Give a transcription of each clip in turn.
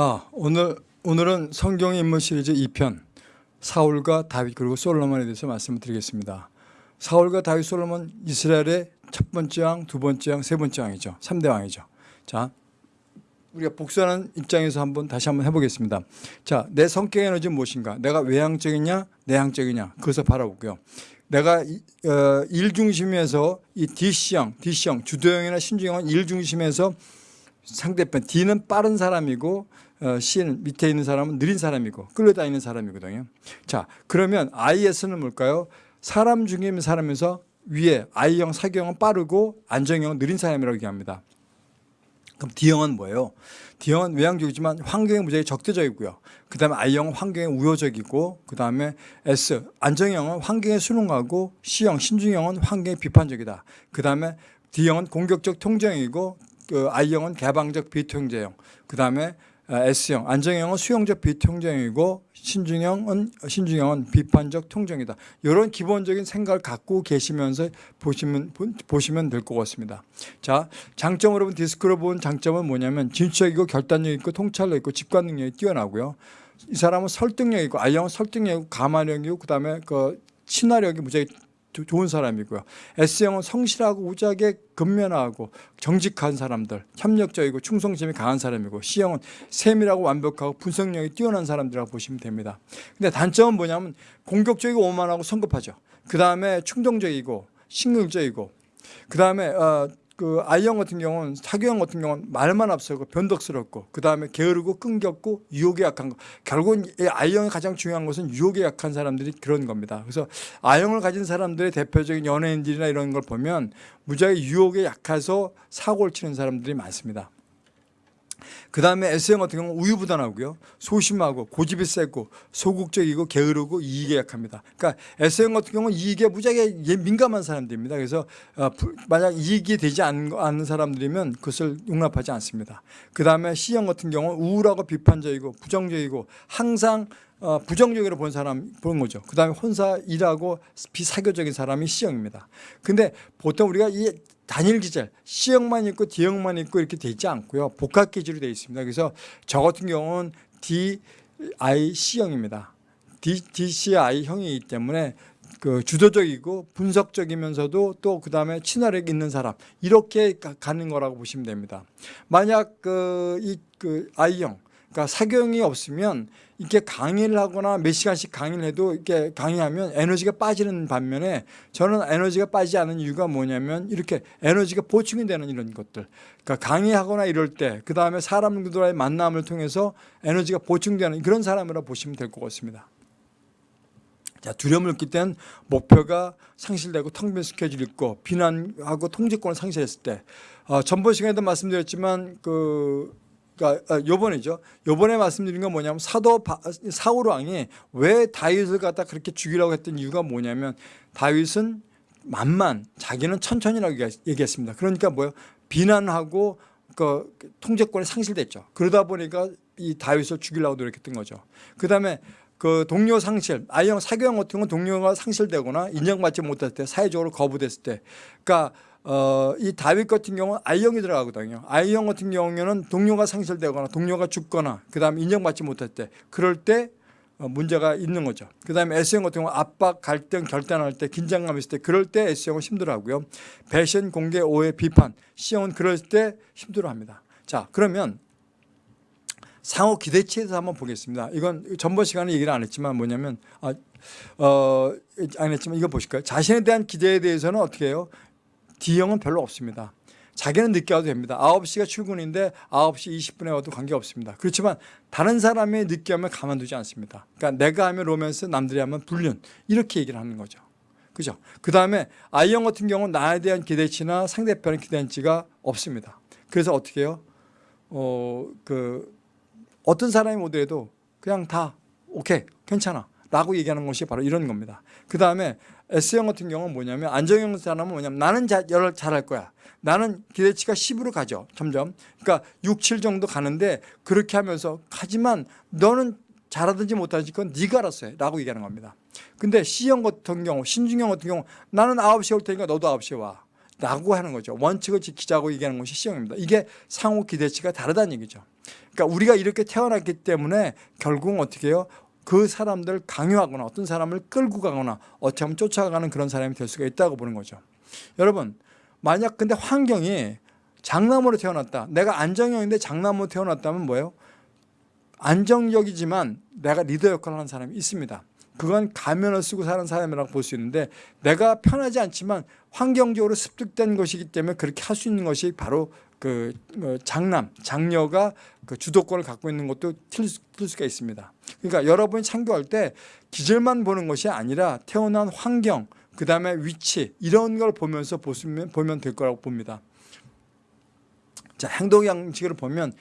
아, 오늘 오늘은 성경의 인물 시리즈 2편 사울과 다윗 그리고 솔로몬에 대해서 말씀을 드리겠습니다. 사울과 다윗 솔로몬 이스라엘의 첫 번째 왕, 두 번째 왕, 세 번째 왕이죠. 3대 왕이죠. 자, 우리가 복수하는 입장에서 한번 다시 한번 해보겠습니다. 자, 내 성격의 에너지는 무엇인가? 내가 외향적이냐, 내향적이냐? 그것을 바라보고요. 내가 이- 어, 일 중심에서 이 D형, D형, 주도형이나 신주형은 일 중심에서 상대편 D는 빠른 사람이고 어, C는 밑에 있는 사람은 느린 사람이고 끌려다니는 사람이거든요. 자, 그러면 IS는 뭘까요? 사람 중에 있는 사람에서 위에 I형, 사경은 빠르고 안정형은 느린 사람이라고 얘기합니다. 그럼 D형은 뭐예요? D형은 외향적이지만 환경에 무지하게 적대적이고요. 그 다음에 I형은 환경에 우호적이고 그 다음에 S, 안정형은 환경에 순응하고 C형, 신중형은 환경에 비판적이다. 그 다음에 D형은 공격적 통제형이고 그 I형은 개방적 비통제형. 그 다음에 S형, 안정형은 수용적 비통제형이고 신중형은 신중형은 비판적 통제형이다. 이런 기본적인 생각을 갖고 계시면서 보시면 보- 보시면 될 것 같습니다. 자, 장점으로 본 디스크로 본 장점은 뭐냐면 진취적이고 결단력 있고 통찰력 있고 직관 능력이 뛰어나고요. 이 사람은 설득력 있고 I형은 설득력 있고 가만력이고 그다음에 그 친화력이 무지하게 조- 좋은 사람이고요. S형은 성실하고 우직하게 근면하고 정직한 사람들, 협력적이고 충성심이 강한 사람이고 C형은 세밀하고 완벽하고 분석력이 뛰어난 사람들이라고 보시면 됩니다. 근데 단점은 뭐냐면 공격적이고 오만하고 성급하죠. 그 다음에 충동적이고 신경적이고 그 다음에 어, 그 I형 같은 경우는 사교형 같은 경우는 말만 앞서고 변덕스럽고 그 다음에 게으르고 끈겼고 유혹에 약한 거 결국은 이 I형이 가장 중요한 것은 유혹에 약한 사람들이 그런 겁니다. 그래서 I형을 가진 사람들의 대표적인 연예인들이나 이런 걸 보면 무지하게 유혹에 약해서 사고를 치는 사람들이 많습니다. 그 다음에 S형 같은 경우는 우유부단하고요. 소심하고 고집이 세고 소극적이고 게으르고 이익에 약합니다. 그러니까 S형 같은 경우는 이익에 무지하게 예- 민감한 사람들입니다. 그래서 어, 부- 만약 이익이 되지 않- 않는 사람들이면 그것을 용납하지 않습니다. 그 다음에 C형 같은 경우는 우울하고 비판적이고 부정적이고 항상 어, 부정적으로 본 사람 보는 거죠. 그 다음에 혼자 일하고 비사교적인 사람이 C형입니다. 근데 보통 우리가 이 단일 기절 C형만 있고 D형만 있고 이렇게 돼 있지 않고요. 복합 기질로 되어 있습니다. 그래서 저 같은 경우는 D, I, C형입니다. D, DCI 형이기 때문에 그 주도적이고 분석적이면서도 또 그 다음에 친화력 있는 사람 이렇게 가- 가는 거라고 보시면 됩니다. 만약 그 이 그 I형 그러니까 사경이 없으면 이렇게 강의를 하거나 몇 시간씩 강의를 해도 이렇게 강의하면 에너지가 빠지는 반면에 저는 에너지가 빠지지 않은 이유가 뭐냐면 이렇게 에너지가 보충이 되는 이런 것들. 그러니까 강의하거나 이럴 때 그 다음에 사람들과의 만남을 통해서 에너지가 보충되는 그런 사람이라 보시면 될 것 같습니다. 자, 두려움을 느낄 땐 목표가 상실되고 텅 빈 스케줄이 있고 비난하고 통제권을 상실했을 때 어, 전번 시간에도 말씀드렸지만 그 그러니까 아, 요번이죠. 요번에 말씀드린 건 뭐냐면 사도 바- 사울 왕이 왜 다윗을 갖다 그렇게 죽이라고 했던 이유가 뭐냐면 다윗은 만만 자기는 천천히라고 얘기- 얘기했습니다. 그러니까 뭐요? 비난하고 그 통제권이 상실됐죠. 그러다 보니까 이 다윗을 죽이려고 노력했던 거죠. 그다음에 그 동료 상실, 아이형 사교형 같은 건 동료가 상실되거나 인정받지 못할 때 사회적으로 거부됐을 때, 그러니까 어, 이 다윗 같은 경우는 I형이 들어가거든요. I형 같은 경우에는 동료가 상실되거나 동료가 죽거나 그 다음에 인정받지 못할 때 그럴 때 어, 문제가 있는 거죠. 그 다음에 S형 같은 경우 압박, 갈등, 결단할 때 긴장감 있을 때 그럴 때 S형은 힘들어하고요. 배신, 공개, 오해, 비판 C형은 그럴 때 힘들어합니다. 자 그러면 상호 기대치에 대해서 한번 보겠습니다. 이건 전번 시간에 얘기를 안 했지만 뭐냐면 아, 어, 안 했지만 이거 보실까요? 자신에 대한 기대에 대해서는 어떻게 해요? D형은 별로 없습니다. 자기는 늦게 와도 됩니다. 9시가 출근인데 9시 20분에 와도 관계없습니다. 그렇지만 다른 사람이 늦게 하면 가만두지 않습니다. 그러니까 내가 하면 로맨스, 남들이 하면 불륜 이렇게 얘기를 하는 거죠. 그죠? 그 다음에 I형 같은 경우는 나에 대한 기대치나 상대편의 기대치가 없습니다. 그래서 어떻게 해요? 어, 그 어떤 사람이 오더라도 그냥 다 오케이 괜찮아 라고 얘기하는 것이 바로 이런 겁니다 그 다음에 S형 같은 경우는 뭐냐면 안정형 사람은 뭐냐면 나는 자, 열을 잘할 거야 나는 기대치가 10으로 가죠 점점 그러니까 6, 7 정도 가는데 그렇게 하면서 하지만 너는 잘하든지 못하든지 그건 네가 알아서 해 라고 얘기하는 겁니다 근데 C형 같은 경우 신중형 같은 경우 나는 9시에 올 테니까 너도 9시에 와 라고 하는 거죠. 원칙을 지키자고 얘기하는 것이 시형입니다. 이게 상호 기대치가 다르다는 얘기죠. 그러니까 우리가 이렇게 태어났기 때문에 결국은 어떻게 해요? 그 사람들을 강요하거나 어떤 사람을 끌고 가거나 어떻게 하면 쫓아가는 그런 사람이 될 수가 있다고 보는 거죠. 여러분 만약 근데 환경이 장남으로 태어났다. 내가 안정형인데 장남으로 태어났다면 뭐예요? 안정적이지만 내가 리더 역할을 하는 사람이 있습니다. 그건 가면을 쓰고 사는 사람이라고 볼 수 있는데 내가 편하지 않지만 환경적으로 습득된 것이기 때문에 그렇게 할 수 있는 것이 바로 그 어, 장남, 장녀가 그 주도권을 갖고 있는 것도 틀, 수- 틀 수가 있습니다. 그러니까 여러분이 창조할 때 기질만 보는 것이 아니라 태어난 환경, 그 다음에 위치 이런 걸 보면서 보시면 보면 될 거라고 봅니다. 자 행동 양식을 보면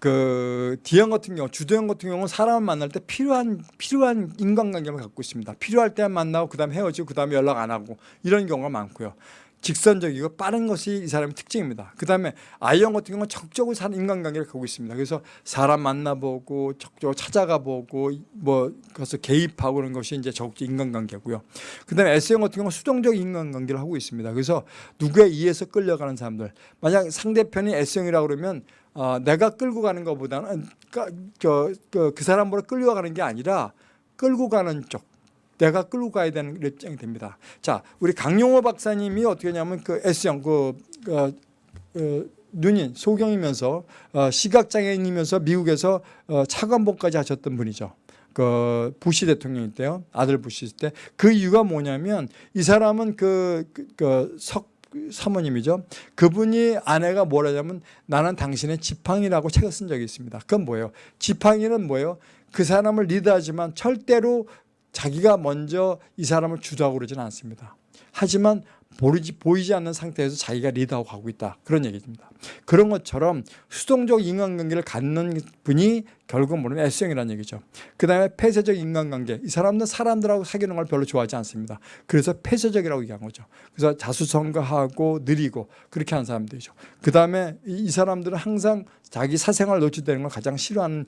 그 D형 같은 경우 주도형 같은 경우는 사람을 만날 때 필요한 필요한 인간관계를 갖고 있습니다. 필요할 때만 만나고 그다음에 헤어지고 그다음에 연락 안 하고 이런 경우가 많고요. 직선적이고 빠른 것이 이 사람의 특징입니다. 그 다음에 I형 같은 경우는 적극적으로 사는 인간관계를 갖고 있습니다. 그래서 사람 만나보고 적극적으로 찾아가 보고 뭐 그래서 개입하고 그런 것이 이제 적극적 인간관계고요. 그 다음에 S형 같은 경우는 수동적 인간관계를 하고 있습니다. 그래서 누구에 의해서 끌려가는 사람들. 만약 상대편이 S형이라고 그러면 어, 내가 끌고 가는 것보다는 그, 그, 그 사람으로 끌려가는 게 아니라 끌고 가는 쪽. 내가 끌고 가야 되는 입장이 됩니다. 자, 우리 강용호 박사님이 어떻게 하냐면 그 S형 그, 그 어, 눈인 소경이면서 어, 시각장애인이면서 미국에서 어, 차관복까지 하셨던 분이죠. 그 부시 대통령 때요 아들 부시 때 그 이유가 뭐냐면 이 사람은 그, 그, 그 석, 사모님이죠. 그분이 아내가 뭐라냐면 나는 당신의 지팡이라고 책을 쓴 적이 있습니다. 그건 뭐예요? 지팡이는 뭐예요? 그 사람을 리드하지만 절대로 자기가 먼저 이 사람을 주도하고 그러지는 않습니다. 하지만 보이지, 보이지 않는 상태에서 자기가 리드하고 가고 있다. 그런 얘기입니다. 그런 것처럼 수동적 인간관계를 갖는 분이 결국 뭐냐면 S형이라는 얘기죠. 그 다음에 폐쇄적 인간관계. 이 사람들은 사람들하고 사귀는 걸 별로 좋아하지 않습니다. 그래서 폐쇄적이라고 얘기한 거죠. 그래서 자수성가하고 느리고 그렇게 하는 사람들이죠. 그 다음에 이 사람들은 항상 자기 사생활 노출되는 걸 가장 싫어하는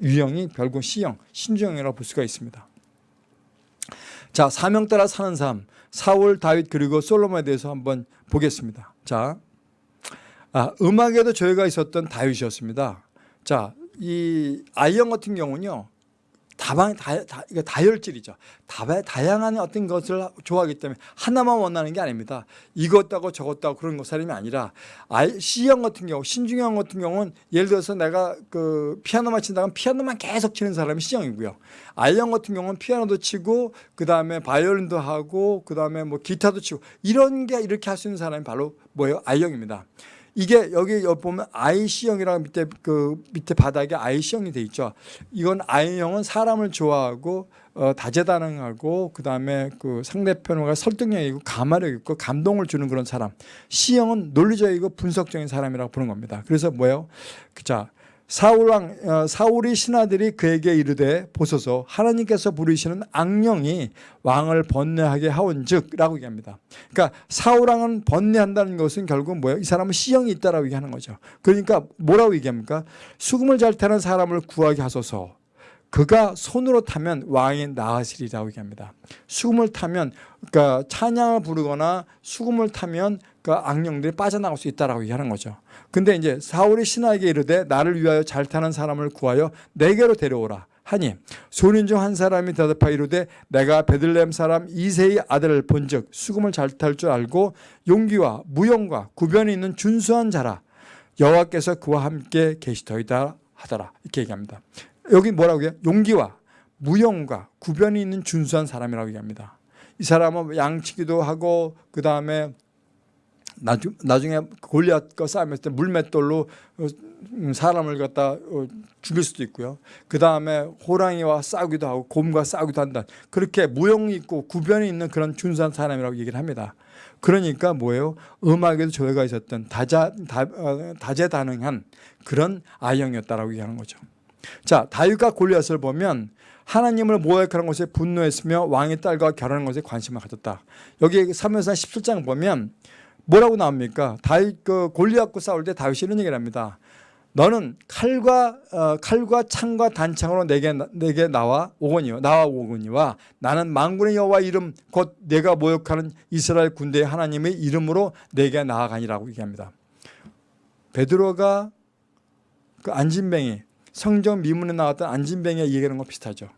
유형이 결국 C형, 신주형이라고 볼 수가 있습니다. 자, 사명 따라 사는 삶. 사울, 다윗 그리고 솔로몬에 대해서 한번 보겠습니다. 자, 아, 음악에도 조예가 있었던 다윗이었습니다. 자, 이 아이형 같은 경우는요. 다방 다, 다 이거 다혈질이죠. 다, 다양한 어떤 것을 좋아하기 때문에 하나만 원하는 게 아닙니다. 이것하고 저것하고 그런 것 사람이 아니라 아이, C형 같은 경우, 신중형 같은 경우는 예를 들어서 내가 그 피아노만 친다면 피아노만 계속 치는 사람이 C형이고요. I형 같은 경우는 피아노도 치고 그 다음에 바이올린도 하고 그 다음에 뭐 기타도 치고 이런 게 이렇게 할 수 있는 사람이 바로 뭐예요? I형입니다. 이게 여기 보면 IC형이라고 밑에 그 밑에 바닥에 IC형이 돼 있죠. 이건 I형은 사람을 좋아하고 어, 다재다능하고 그 다음에 그 상대편과 설득력이고 가마력 있고 감동을 주는 그런 사람. C형은 논리적이고 분석적인 사람이라고 보는 겁니다. 그래서 뭐예요? 자. 사울 왕 어, 사울이 신하들이 그에게 이르되 보소서 하나님께서 부르시는 악령이 왕을 번뇌하게 하온즉라고 얘기합니다. 그러니까 사울 왕은 번뇌한다는 것은 결국 뭐예요? 이 사람은 C형이 있다라고 얘기하는 거죠. 그러니까 뭐라고 얘기합니까? 수금을 잘 타는 사람을 구하게 하소서. 그가 손으로 타면 왕이 나으시리라고 얘기합니다. 수금을 타면 그러니까 찬양을 부르거나 수금을 타면 그 악령들이 빠져나갈 수 있다라고 얘기하는 거죠. 근데 이제 사울이 신하에게 이르되 나를 위하여 잘 타는 사람을 구하여 내게로 데려오라. 하니 소린 중 한 사람이 대답하여 이르되 내가 베들레헴 사람 이세의 아들을 본즉 수금을 잘 탈 줄 알고 용기와 무용과 구변이 있는 준수한 자라 여호와께서 그와 함께 계시더이다 하더라 이렇게 얘기합니다. 여기 뭐라고 해요? 용기와 무용과 구변이 있는 준수한 사람이라고 얘기합니다. 이 사람은 양치기도 하고 그 다음에 나중, 나중에 골리앗과 싸움했을 때 물맷돌로 어, 음, 사람을 갖다 어, 죽일 수도 있고요. 그 다음에 호랑이와 싸우기도 하고 곰과 싸우기도 한다. 그렇게 무용이 있고 구변이 있는 그런 준수한 사람이라고 얘기를 합니다. 그러니까 뭐예요? 음악에도 조예가 있었던 다자, 다, 어, 다재다능한 그런 아형이었다라고 얘기하는 거죠. 자, 다윗과 골리앗을 보면 하나님을 모욕하는 것에 분노했으며 왕의 딸과 결혼하는 것에 관심을 가졌다. 여기 사무엘상 17장 보면 뭐라고 나옵니까? 다윗 그 골리앗과 싸울 때 다윗이 이런 얘기를 합니다. 너는 칼과 어, 칼과 창과 단창으로 내게 내게 나와 오거니와 나와 오거니와 나는 만군의 여호와 이름 곧 내가 모욕하는 이스라엘 군대의 하나님의 이름으로 내게 나아가니라고 얘기합니다. 베드로가 그 안진뱅이 성경 미문에 나왔던 안진뱅이 얘기하는 거 비슷하죠.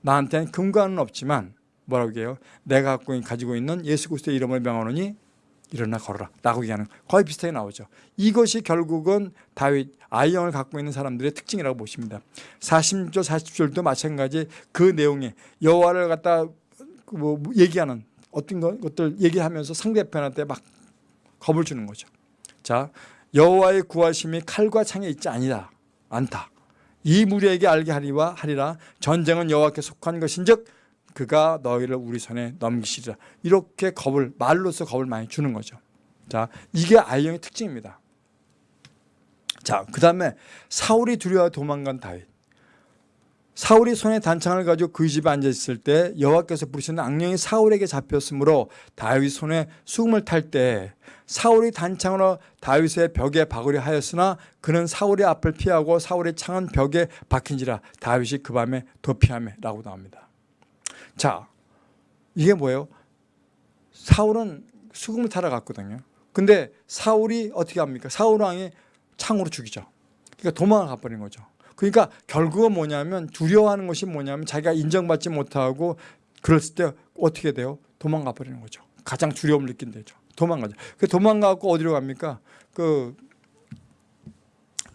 나한테는 금과는 없지만 뭐라고 해요? 내가 가지고 있는 예수 그리스도의 이름을 명하노니 일어나 걸어라 라고 얘기하는 거의 비슷하게 나오죠. 이것이 결국은 다윗 아이영을 갖고 있는 사람들의 특징이라고 보십니다. 40절 40절도 마찬가지 그 내용에 여호와를 갖다 뭐 얘기하는 어떤 것들 얘기하면서 상대편한테 막 겁을 주는 거죠. 자 여호와의 구하심이 칼과 창에 있지 아니다 않다. 이 무리에게 알게 하리와 하리라. 전쟁은 여호와께 속한 것인즉 그가 너희를 우리 손에 넘기시리라. 이렇게 겁을 말로써 겁을 많이 주는 거죠. 자 이게 아이영의 특징입니다. 자그 다음에 사울이 두려워 도망간 다윗 사울이 손에 단창을 가지고 그 집에 앉아있을 때 여호와께서 부르시는 악령이 사울에게 잡혔으므로 다윗 손에 수금을 탈 때 사울이 단창으로 다윗의 벽에 박으려 하였으나 그는 사울의 앞을 피하고 사울의 창은 벽에 박힌지라 다윗이 그 밤에 도피하며 라고 나옵니다 자, 이게 뭐예요? 사울은 수금을 타러 갔거든요. 근데 사울이 어떻게 합니까? 사울 왕이 창으로 죽이죠. 그러니까 도망을 가버린 거죠. 그러니까 결국은 뭐냐면 두려워하는 것이 뭐냐면 자기가 인정받지 못하고 그랬을 때 어떻게 돼요? 도망가 버리는 거죠. 가장 두려움을 느낀대죠. 도망가죠. 그 도망가고 어디로 갑니까? 그,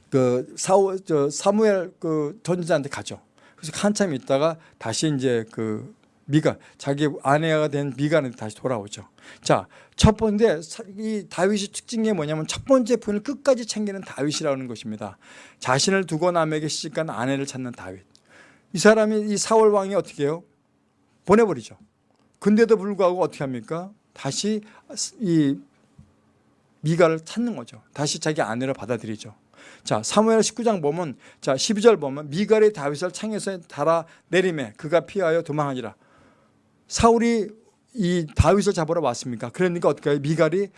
그 사우, 저 사무엘 그 전지자한테 가죠. 그래서 한참 있다가 다시 이제 그 미가 자기 아내가 된 미가한테 다시 돌아오죠. 자, 첫 번째 이 다윗의 특징이 뭐냐면 첫 번째 분을 끝까지 챙기는 다윗이라는 것입니다. 자신을 두고 남에게 시집간 아내를 찾는 다윗. 이 사람이 이 사울 왕이 어떻게 해요? 보내버리죠. 근데도 불구하고 어떻게 합니까? 다시 이 미가를 찾는 거죠. 다시 자기 아내를 받아들이죠. 자, 사무엘 19장 보면 자, 12절 보면 미갈이 다윗을 창에서 달아 내림에 그가 피하여 도망하니라. 사울이 이 다윗을 잡으러 왔습니까? 그러니까 어떻게 해요? 미갈이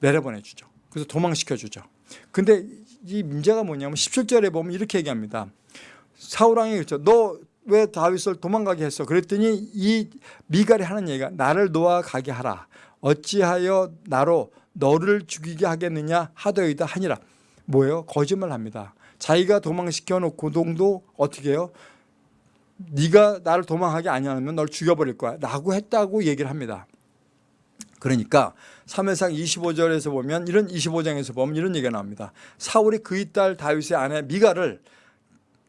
내려보내 주죠. 그래서 도망시켜 주죠. 근데 이 문제가 뭐냐면 17절에 보면 이렇게 얘기합니다. 사울왕이 그랬죠. 너 왜 다윗을 도망가게 했어? 그랬더니 이 미갈이 하는 얘기가 나를 놓아 가게 하라. 어찌하여 나로 너를 죽이게 하겠느냐 하더이다 하니라. 뭐예요? 거짓말 합니다. 자기가 도망시켜 놓고 동도 어떻게 해요? 네가 나를 도망하게 아니하면 널 죽여버릴 거야. 라고 했다고 얘기를 합니다. 그러니까 3회상 25절에서 보면 이런 25장에서 보면 이런 얘기가 나옵니다. 사울이 그의 딸 다윗의 아내 미가를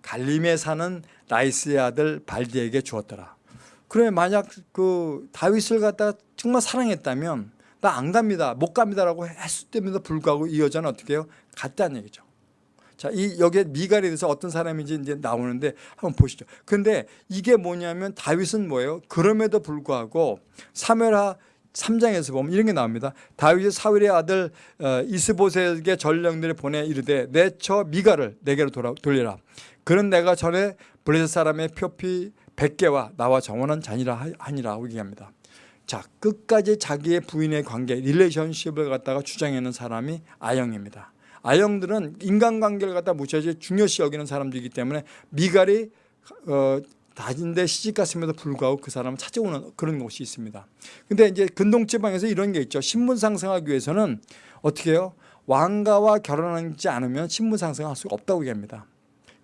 갈림에 사는 라이스의 아들 발디에게 주었더라. 그러면 만약 그 다윗을 갖다가 정말 사랑했다면 나 안 갑니다. 못 갑니다라고 했을 때에도 불구하고 이 여자는 어떻게 해요? 갔다는 얘기죠 자, 이 여기에 미갈에 대해서 어떤 사람인지 이제 나오는데 한번 보시죠. 근데 이게 뭐냐면 다윗은 뭐예요? 그럼에도 불구하고 사무엘하 3장에서 보면 이런 게 나옵니다. 다윗이 사울의 아들 어, 이스보셋에게 전령들을 보내 이르되 내 처 미갈을 내게로 돌아, 돌려라. 그는 내가 전에 블레셋 사람의 포피 100개와 나와 정혼한 자니라 하니라고 얘기합니다. 자 끝까지 자기의 부인의 관계 relationship을 갖다가 주장하는 사람이 I형입니다. I형들은 인간관계를 갖다 무시하지 중요시 여기는 사람들이기 때문에 미갈이 어, 다진데 시집 갔음에도 불구하고 그 사람을 찾아오는 그런 곳이 있습니다. 근데 이제 근동지방에서 이런 게 있죠. 신분 상승하기 위해서는 어떻게 해요? 왕가와 결혼하지 않으면 신분 상승할 수가 없다고 얘기합니다.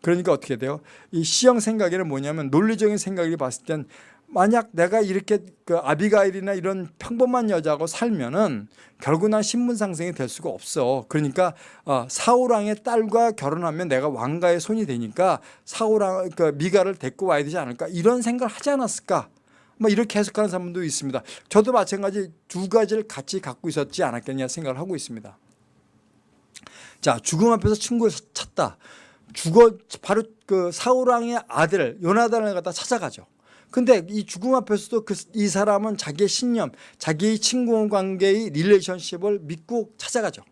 그러니까 어떻게 돼요? 이 시형 생각에는 뭐냐면 논리적인 생각을 봤을 땐 만약 내가 이렇게 그 아비가일이나 이런 평범한 여자하고 살면은 결국 난 신분 상승이 될 수가 없어. 그러니까 어, 사울왕의 딸과 결혼하면 내가 왕가의 손이 되니까 사울왕 그 미갈을 데리고 와야 되지 않을까 이런 생각을 하지 않았을까? 뭐 이렇게 해석하는 사람도 있습니다. 저도 마찬가지 두 가지를 같이 갖고 있었지 않았겠냐 생각을 하고 있습니다. 자 죽음 앞에서 친구를 찾다. 죽어 바로 그 사울왕의 아들 요나단을 갖다 찾아가죠. 근데 이 죽음 앞에서도 그, 이 사람은 자기의 신념, 자기의 친구 관계의 relationship을 믿고 찾아가죠.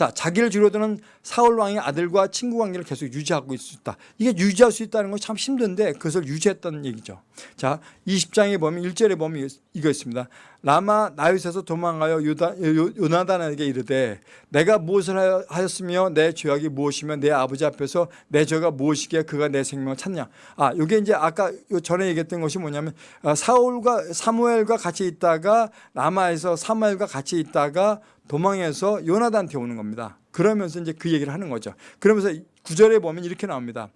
자, 자기를 죽여드는 사울 왕의 아들과 친구 관계를 계속 유지하고 있을 수 있다. 이게 유지할 수 있다는 건 참 힘든데 그것을 유지했다는 얘기죠. 자, 20장에 보면 1절에 보면 이거 있습니다. 라마 나윗에서 도망하여 요다, 요- 요나단에게 이르되 내가 무엇을 하였으며 내 죄악이 무엇이며 내 아버지 앞에서 내 죄가 무엇이기에 그가 내 생명을 찾냐. 아, 이게 이제 아까 요 전에 얘기했던 것이 뭐냐면 아, 사울과 사무엘과 같이 있다가 라마에서 사무엘과 같이 있다가 도망해서 요나단한테 오는 겁니다. 그러면서 이제 그 얘기를 하는 거죠. 그러면서 구절에 보면 이렇게 나옵니다.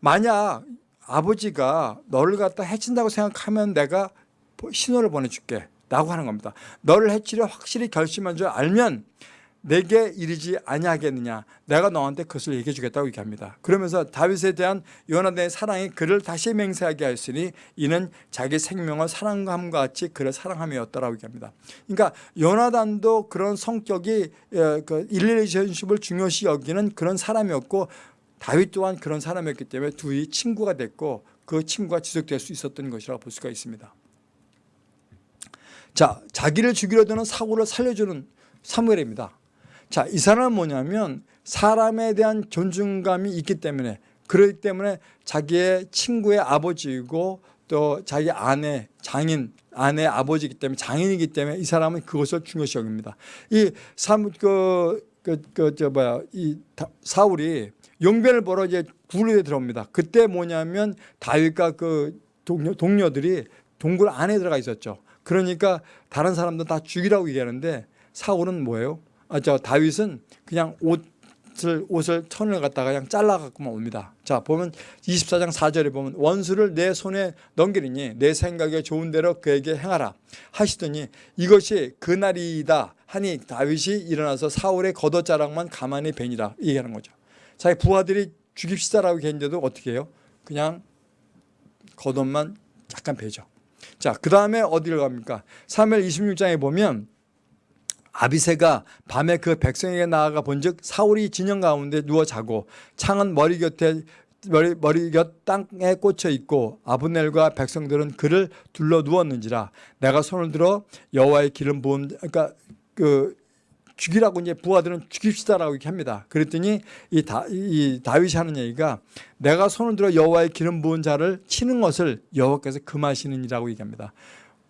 만약 아버지가 너를 갖다 해친다고 생각하면 내가 신호를 보내줄게 라고 하는 겁니다. 너를 해치려 확실히 결심한 줄 알면 내게 이르지 아니하겠느냐 내가 너한테 그것을 얘기해 주겠다고 얘기합니다. 그러면서 다윗에 대한 요나단의 사랑이 그를 다시 맹세하게 하였으니 이는 자기 생명을 사랑함과 같이 그를 사랑함이었다라고 얘기합니다. 그러니까 요나단도 그런 성격이 어, 그 일리레이션십을 중요시 여기는 그런 사람이었고 다윗 또한 그런 사람이었기 때문에 둘이 친구가 됐고 그 친구가 지속될 수 있었던 것이라고 볼 수가 있습니다. 자, 자기를 죽이려 드는 사고를 살려주는 사무엘입니다. 자, 이 사람은 뭐냐면 사람에 대한 존중감이 있기 때문에 그렇기 때문에 자기의 친구의 아버지이고 또 자기 아내 장인 아내 아버지이기 때문에 장인이기 때문에 이 사람은 그것을 중요시 여깁니다. 이 삼 그그저 뭐야 이 다- 사울이 용변을 보러 이제 굴에 들어옵니다. 그때 뭐냐면 다윗과 그 동료, 동료들이 동굴 안에 들어가 있었죠. 그러니까 다른 사람들 다 죽이라고 얘기하는데 사울은 뭐예요? 아, 저 다윗은 그냥 옷을 옷을 천을 갖다가 그냥 잘라 갖고만 옵니다. 자 보면 24장 4절에 보면 원수를 내 손에 넘기리니 내 생각에 좋은 대로 그에게 행하라 하시더니 이것이 그날이다 하니 다윗이 일어나서 사울의 겉옷자락만 가만히 베니라 얘기하는 거죠. 자기 부하들이 죽입시다라고 했는데도 어떻게 해요? 그냥 겉옷만 약간 베죠. 자, 그 다음에 어디를 갑니까? 3일 26장에 보면 아비세가 밤에 그 백성에게 나아가 본즉 사울이 진영 가운데 누워 자고 창은 머리 곁에 머리, 머리 곁 땅에 꽂혀 있고 아브넬과 백성들은 그를 둘러 누웠는지라 내가 손을 들어 여호와의 기름 부음 그러니까 그 죽이라고 이제 부하들은 죽입시다라고 이렇게 합니다. 그랬더니 이, 다, 이 다윗이 하는 얘기가 내가 손을 들어 여호와의 기름 부은 자를 치는 것을 여호와께서 금하시느니라고 얘기합니다.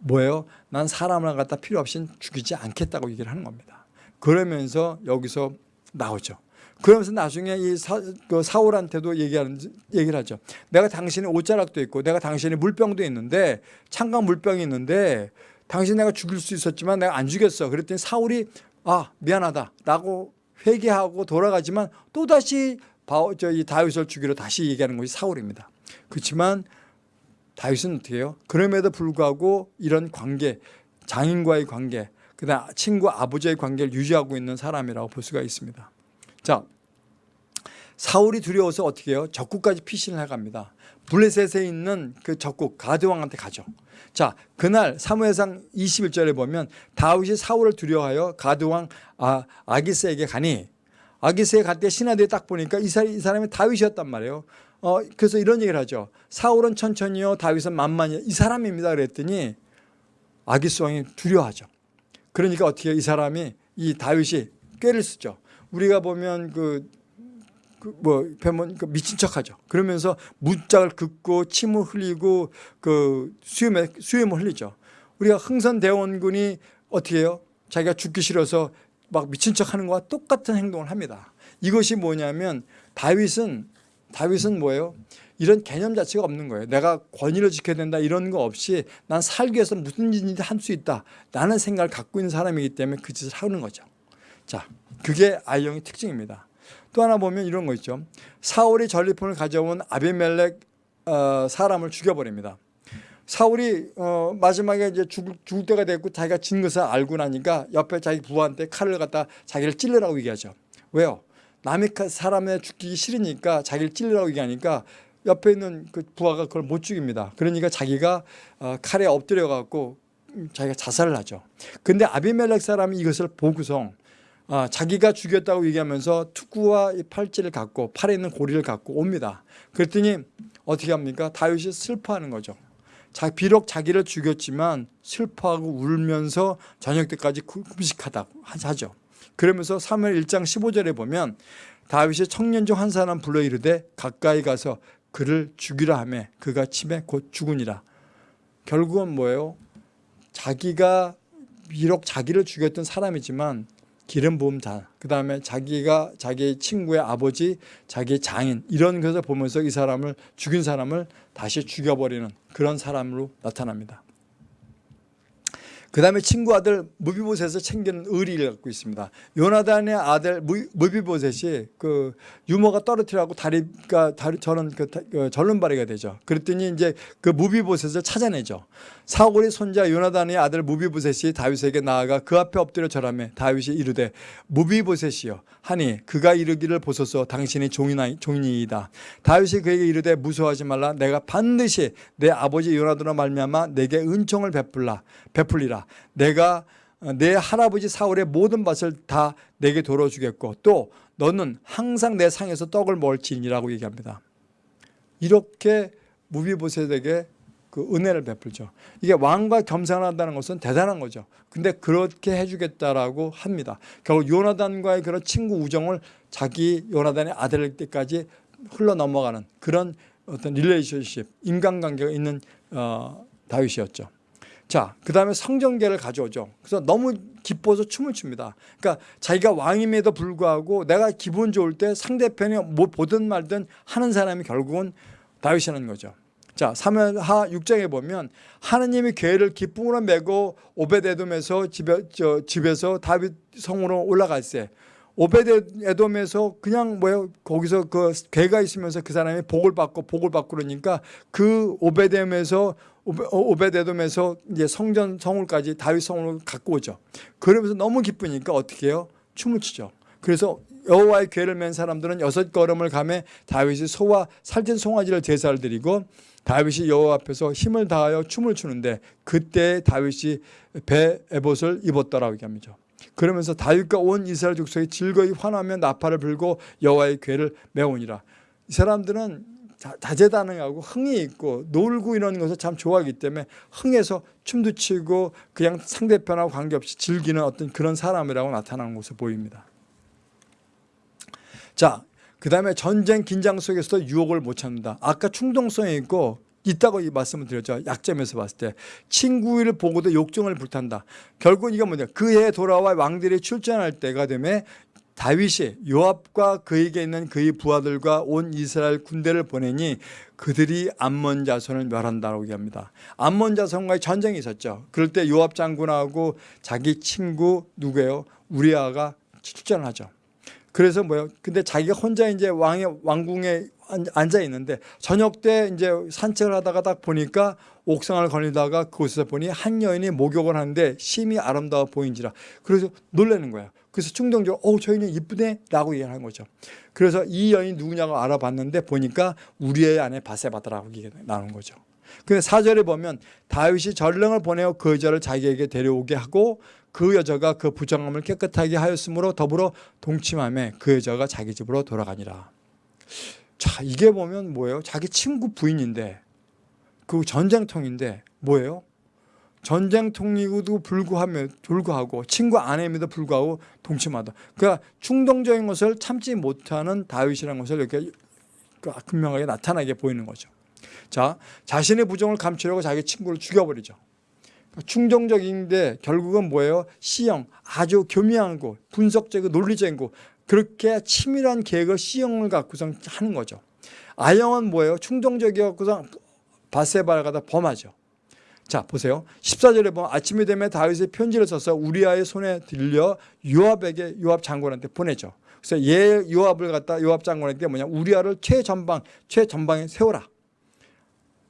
뭐예요? 난 사람을 갖다 필요 없이 죽이지 않겠다고 얘기를 하는 겁니다. 그러면서 여기서 나오죠. 그러면서 나중에 이 사, 그 사울한테도 얘기하는 얘기를 하죠. 내가 당신의 옷자락도 있고 내가 당신의 물병도 있는데 창강 물병이 있는데 당신 내가 죽일 수 있었지만 내가 안 죽였어. 그랬더니 사울이 아 미안하다 라고 회개하고 돌아가지만 또 다시 저이 다윗을 죽이러 다시 얘기하는 것이 사울입니다. 그렇지만 다윗은 어떻게 해요? 그럼에도 불구하고 이런 관계, 장인과의 관계, 그다음 친구 아버지의 관계를 유지하고 있는 사람이라고 볼 수가 있습니다. 자, 사울이 두려워서 어떻게 해요? 적국까지 피신을 해갑니다. 블레셋에 있는 그 적국 가드 왕한테 가죠. 자, 그날 사무엘상 21절에 보면 다윗이 사울을 두려워하여 가드 왕 아, 아기스에게 가니 아기스에 갈 때 신하들이 딱 보니까 이 사람이 다윗이었단 말이에요. 어, 그래서 이런 얘기를 하죠. 사울은 천천히요, 다윗은 만만히요. 이 사람입니다. 그랬더니 아기스 왕이 두려워하죠. 그러니까 어떻게? 이 사람이 이 다윗이 꾀를 쓰죠. 우리가 보면 그, 그뭐 뵈면 그 미친 척하죠. 그러면서 문짝을 긋고 침을 흘리고 그 수염에 수염을 흘리죠. 우리가 흥선 대원군이 어떻게 해요? 자기가 죽기 싫어서 막 미친 척하는 것과 똑같은 행동을 합니다. 이것이 뭐냐면 다윗은 다윗은 뭐예요? 이런 개념 자체가 없는 거예요. 내가 권위를 지켜야 된다 이런 거 없이 난 살기 위해서 무슨 짓이든 할 수 있다. 라는 생각을 갖고 있는 사람이기 때문에 그 짓을 하는 거죠. 자, 그게 아이영의 특징입니다. 또 하나 보면 이런 거 있죠. 사울이 전리품을 가져온 아비멜렉 어, 사람을 죽여버립니다. 사울이 어, 마지막에 이제 죽을, 죽을 때가 됐고 자기가 진 것을 알고 나니까 옆에 자기 부하한테 칼을 갖다 자기를 찔러라고 얘기하죠. 왜요? 남의 사람에 죽기 싫으니까 자기를 찔러라고 얘기하니까 옆에 있는 그 부하가 그걸 못 죽입니다. 그러니까 자기가 어, 칼에 엎드려 갖고 자기가 자살을 하죠. 근데 아비멜렉 사람이 이것을 보고서 아, 자기가 죽였다고 얘기하면서 투구와 이 팔찌를 갖고 팔에 있는 고리를 갖고 옵니다. 그랬더니 어떻게 합니까? 다윗이 슬퍼하는 거죠. 자, 비록 자기를 죽였지만 슬퍼하고 울면서 저녁 때까지 금식하다고 하죠. 그러면서 3월 1장 15절에 보면 다윗이 청년 중 한 사람 불러 이르되 가까이 가서 그를 죽이라 하매 그가 침에 곧 죽으니라. 결국은 뭐예요? 자기가 비록 자기를 죽였던 사람이지만 기름 부음 자, 그 다음에 자기가 자기 친구의 아버지, 자기 장인 이런 것을 보면서 이 사람을 죽인 사람을 다시 죽여버리는 그런 사람으로 나타납니다. 그 다음에 친구 아들 무비보셋을 챙기는 의리를 갖고 있습니다. 요나단의 아들 무- 무비보셋이 그 유머가 떨어뜨려고 다리가 다리 저는 그, 다- 그 절름발이가 되죠. 그랬더니 이제 그 무비보셋을 찾아내죠. 사울의 손자 요나단의 아들 무비보셋이 다윗에게 나아가 그 앞에 엎드려 절하며 다윗이 이르되 무비보셋이여 하니 그가 이르기를 보소서 당신이 종이나 종이이다. 다윗이 그에게 이르되 무서워하지 말라 내가 반드시 내 아버지 요나단으로 말미암아 내게 은총을 베풀라 베풀리라 내가 어, 내 할아버지 사울의 모든 밭을 다 내게 돌어주겠고 또 너는 항상 내 상에서 떡을 먹을지니라고 얘기합니다. 이렇게 무비보셋에게 그 은혜를 베풀죠. 이게 왕과 겸상한다는 것은 대단한 거죠. 근데 그렇게 해주겠다라고 합니다. 결국 요나단과의 그런 친구 우정을 자기 요나단의 아들 때까지 흘러 넘어가는 그런 어떤 릴레이션십, 인간관계가 있는 어, 다윗이었죠. 자, 그 다음에 성전계를 가져오죠. 그래서 너무 기뻐서 춤을 춥니다. 그러니까 자기가 왕임에도 불구하고 내가 기분 좋을 때 상대편이 뭐 보든 말든 하는 사람이 결국은 다윗이라는 거죠. 자, 사무엘하 6장에 보면 하느님이 괴를 기쁨으로 메고 오베데돔에서 집에 저 집에서 다윗 성으로 올라갈세. 오베데돔에서 그냥 뭐요 거기서 그 괴가 있으면서 그 사람이 복을 받고 복을 받고 그러니까 그 오베데돔에서 오베- 어, 오베데돔에서 이제 성전 성울까지 다윗 성으로 갖고 오죠. 그러면서 너무 기쁘니까 어떻게 해요? 춤을 추죠. 그래서 여호와의 괴를 맨 사람들은 여섯 걸음을 가매 다윗이 소와 살찐 송아지를 제사를 드리고 다윗이 여호와 앞에서 힘을 다하여 춤을 추는데 그때 다윗이 배 에봇을 입었더라고 얘기합니다. 그러면서 다윗과 온 이스라엘 족속이 즐거이 환하며 나팔을 불고 여호와의 괴를 메우니라. 이 사람들은 자- 다재다능하고 흥이 있고 놀고 이런 것을 참 좋아하기 때문에 흥해서 춤도 추고 그냥 상대편하고 관계없이 즐기는 어떤 그런 사람이라고 나타나는 것으로 보입니다. 자, 그 다음에 전쟁 긴장 속에서도 유혹을 못 참는다. 아까 충동성이 있고 있다고 이 말씀을 드렸죠. 약점에서 봤을 때 친구를 보고도 욕정을 불탄다. 결국 이거 뭐냐? 그해 돌아와 왕들이 출전할 때가 되면 다윗이 요압과 그에게 있는 그의 부하들과 온 이스라엘 군대를 보내니 그들이 암몬 자손을 멸한다고 얘기합니다. 암몬 자손과의 전쟁이 있었죠. 그럴 때 요압 장군하고 자기 친구 누구예요? 우리아가 출전을 하죠. 그래서 뭐요? 근데 자기가 혼자 이제 왕의 왕궁에 앉- 앉아 있는데 저녁 때 이제 산책을 하다가 딱 보니까 옥상을 걸리다가 그곳에서 보니 한 여인이 목욕을 하는데 심히 아름다워 보인지라 그래서 놀라는 거예요. 그래서 충동적으로 어, 저 여인이 이쁘네 라고 얘기하는 거죠. 그래서 이 여인이 누구냐고 알아봤는데 보니까 우리의 아내 바세바다라고 얘기가 나오는 거죠. 근데 사절에 보면 다윗이 전령을 보내어 그 여자를 자기에게 데려오게 하고 그 여자가 그 부정함을 깨끗하게 하였으므로 더불어 동침함에 그 여자가 자기 집으로 돌아가니라. 자, 이게 보면 뭐예요? 자기 친구 부인인데 그 전쟁통인데 뭐예요? 전쟁통이고도 불구하며 불구하고 친구 아내임에도 불구하고 동침하다. 그러니까 충동적인 것을 참지 못하는 다윗이라는 것을 이렇게 분명하게 나타나게 보이는 거죠. 자, 자신의 부정을 감추려고 자기 친구를 죽여버리죠. 충동적인데 결국은 뭐예요? 시형 아주 교묘한 거, 분석적이고 논리적인 거 그렇게 치밀한 계획을 시형을 갖고서 하는 거죠. 아형은 뭐예요? 충동적이어서 바세바를 갖다 범하죠. 자 보세요. 14절에 보면 아침이 되면 다윗이 편지를 써서 우리아의 손에 들려 요압에게 요압 장군한테 보내죠. 그래서 얘 요압을 갖다 요압 장군에게 뭐냐 우리아를 최전방 최전방에 세워라.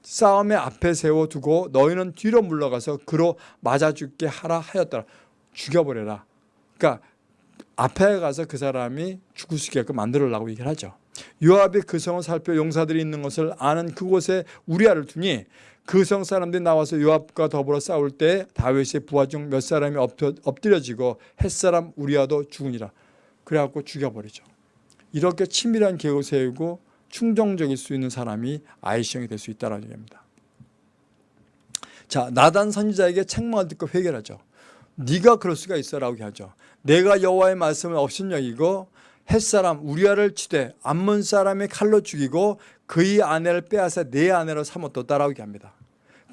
싸움의 앞에 세워두고 너희는 뒤로 물러가서 그로 맞아 죽게 하라 하였더라. 죽여버려라. 그러니까 앞에 가서 그 사람이 죽을 수 있게끔 만들으려고 얘기를 하죠. 요압이 그 성을 살펴 용사들이 있는 것을 아는 그곳에 우리아를 두니 그 성 사람들이 나와서 요압과 더불어 싸울 때 다윗의 부하 중 몇 사람이 엎드려지고 햇사람 우리아도 죽으니라. 그래갖고 죽여버리죠. 이렇게 치밀한 계획을 세우고 충정적일 수 있는 사람이 아이시형이 될 수 있다는 얘기입니다. 자, 나단 선지자에게 책망을 듣고 회개하죠. 네가 그럴 수가 있어라고 하죠. 내가 여호와의 말씀을 업신여기고 햇사람 우리아를 치되 암몬 사람의 칼로 죽이고 그의 아내를 빼앗아 내 아내로 삼았도다라고 얘기합니다.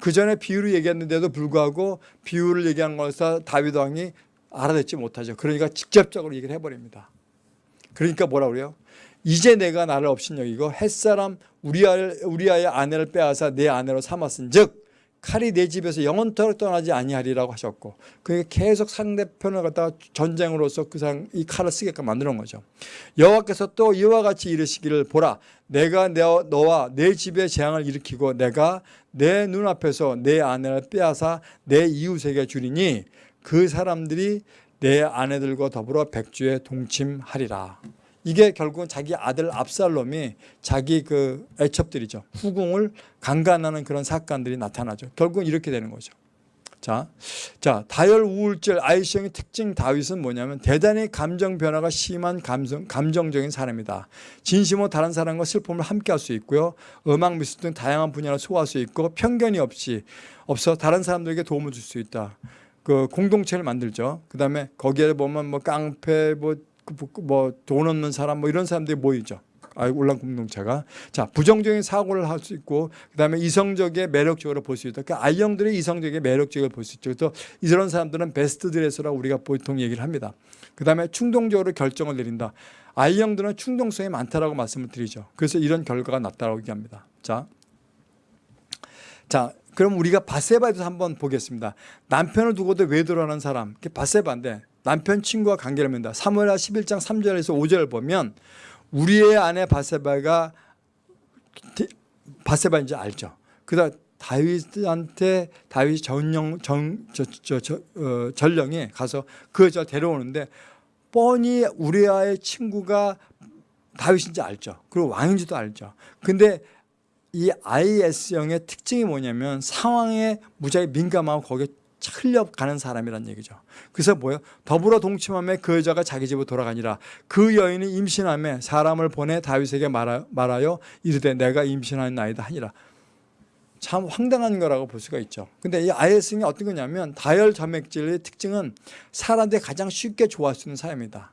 그 전에 비유를 얘기했는데도 불구하고 비유를 얘기한 것을 다윗 왕이 알아듣지 못하죠. 그러니까 직접적으로 얘기를 해버립니다. 그러니까 뭐라 그래요? 이제 내가 나를 업신여기고 햇사람 우리아를 우리아의 아내를 빼앗아 내 아내로 삼았은 즉 칼이 내 집에서 영원토록 떠나지 아니하리라고 하셨고 그게 계속 상대편을 갖다가 전쟁으로서 그이 칼을 쓰게끔 만드는 거죠. 여호와께서 또 이와 같이 이르시기를 보라 내가 내, 너와 내 집에 재앙을 일으키고 내가 내 눈앞에서 내 아내를 빼앗아 내 이웃에게 주리니 그 사람들이 내 아내들과 더불어 백주에 동침하리라. 이게 결국은 자기 아들 압살롬이 자기 그 애첩들이죠. 후궁을 강간하는 그런 사건들이 나타나죠. 결국은 이렇게 되는 거죠. 자, 자 다혈 우울증 아이성의 특징 다윗은 뭐냐면 대단히 감정 변화가 심한 감성, 감정적인 사람이다. 진심으로 다른 사람과 슬픔을 함께할 수 있고요. 음악 미술 등 다양한 분야를 소화할 수 있고 편견이 없이 없어 다른 사람들에게 도움을 줄 수 있다. 그 공동체를 만들죠. 그 다음에 거기에 보면 뭐 깡패 뭐 뭐돈 없는 사람 뭐 이런 사람들이 모이죠. 올란 공동체가 자 부정적인 사고를 할 수 있고 그다음에 이성적인 매력적으로 볼 수 있다. 그러니까 아이형들이 이성적인 매력적으로 볼 수 있죠. 그래서 이런 사람들은 베스트 드레서라고 우리가 보통 얘기를 합니다. 그다음에 충동적으로 결정을 내린다. 아이형들은 충동성이 많다라고 말씀을 드리죠. 그래서 이런 결과가 났다라고 얘기합니다. 자, 자 그럼 우리가 바세바에서 한번 보겠습니다. 남편을 두고도 외도하는 사람, 바세바인데 남편 친구와 관계를 맺는다. 사무엘하 11장 3절에서 5절을 보면 우리의 아내 바세바가 바세바인지 알죠. 그다 다윗한테 다윗 전령 전, 저, 저, 저, 어, 전령이 가서 그 여자 데려오는데 뻔히 우리아의 친구가 다윗인지 알죠. 그리고 왕인지도 알죠. 근데 이 IS형의 특징이 뭐냐면 상황에 무지하게 민감하고 거기에 흘려가는 사람이란 얘기죠. 그래서 뭐예요? 더불어 동침함에 그 여자가 자기 집으로 돌아가니라. 그 여인이 임신함에 사람을 보내 다윗에게 말하, 말하여 이르되 내가 임신한 나이다 하니라. 참 황당한 거라고 볼 수가 있죠. 근데 이 아이에스는 어떤 거냐면 다혈 점액질의 특징은 사람들이 가장 쉽게 좋아할 수 있는 사람이다.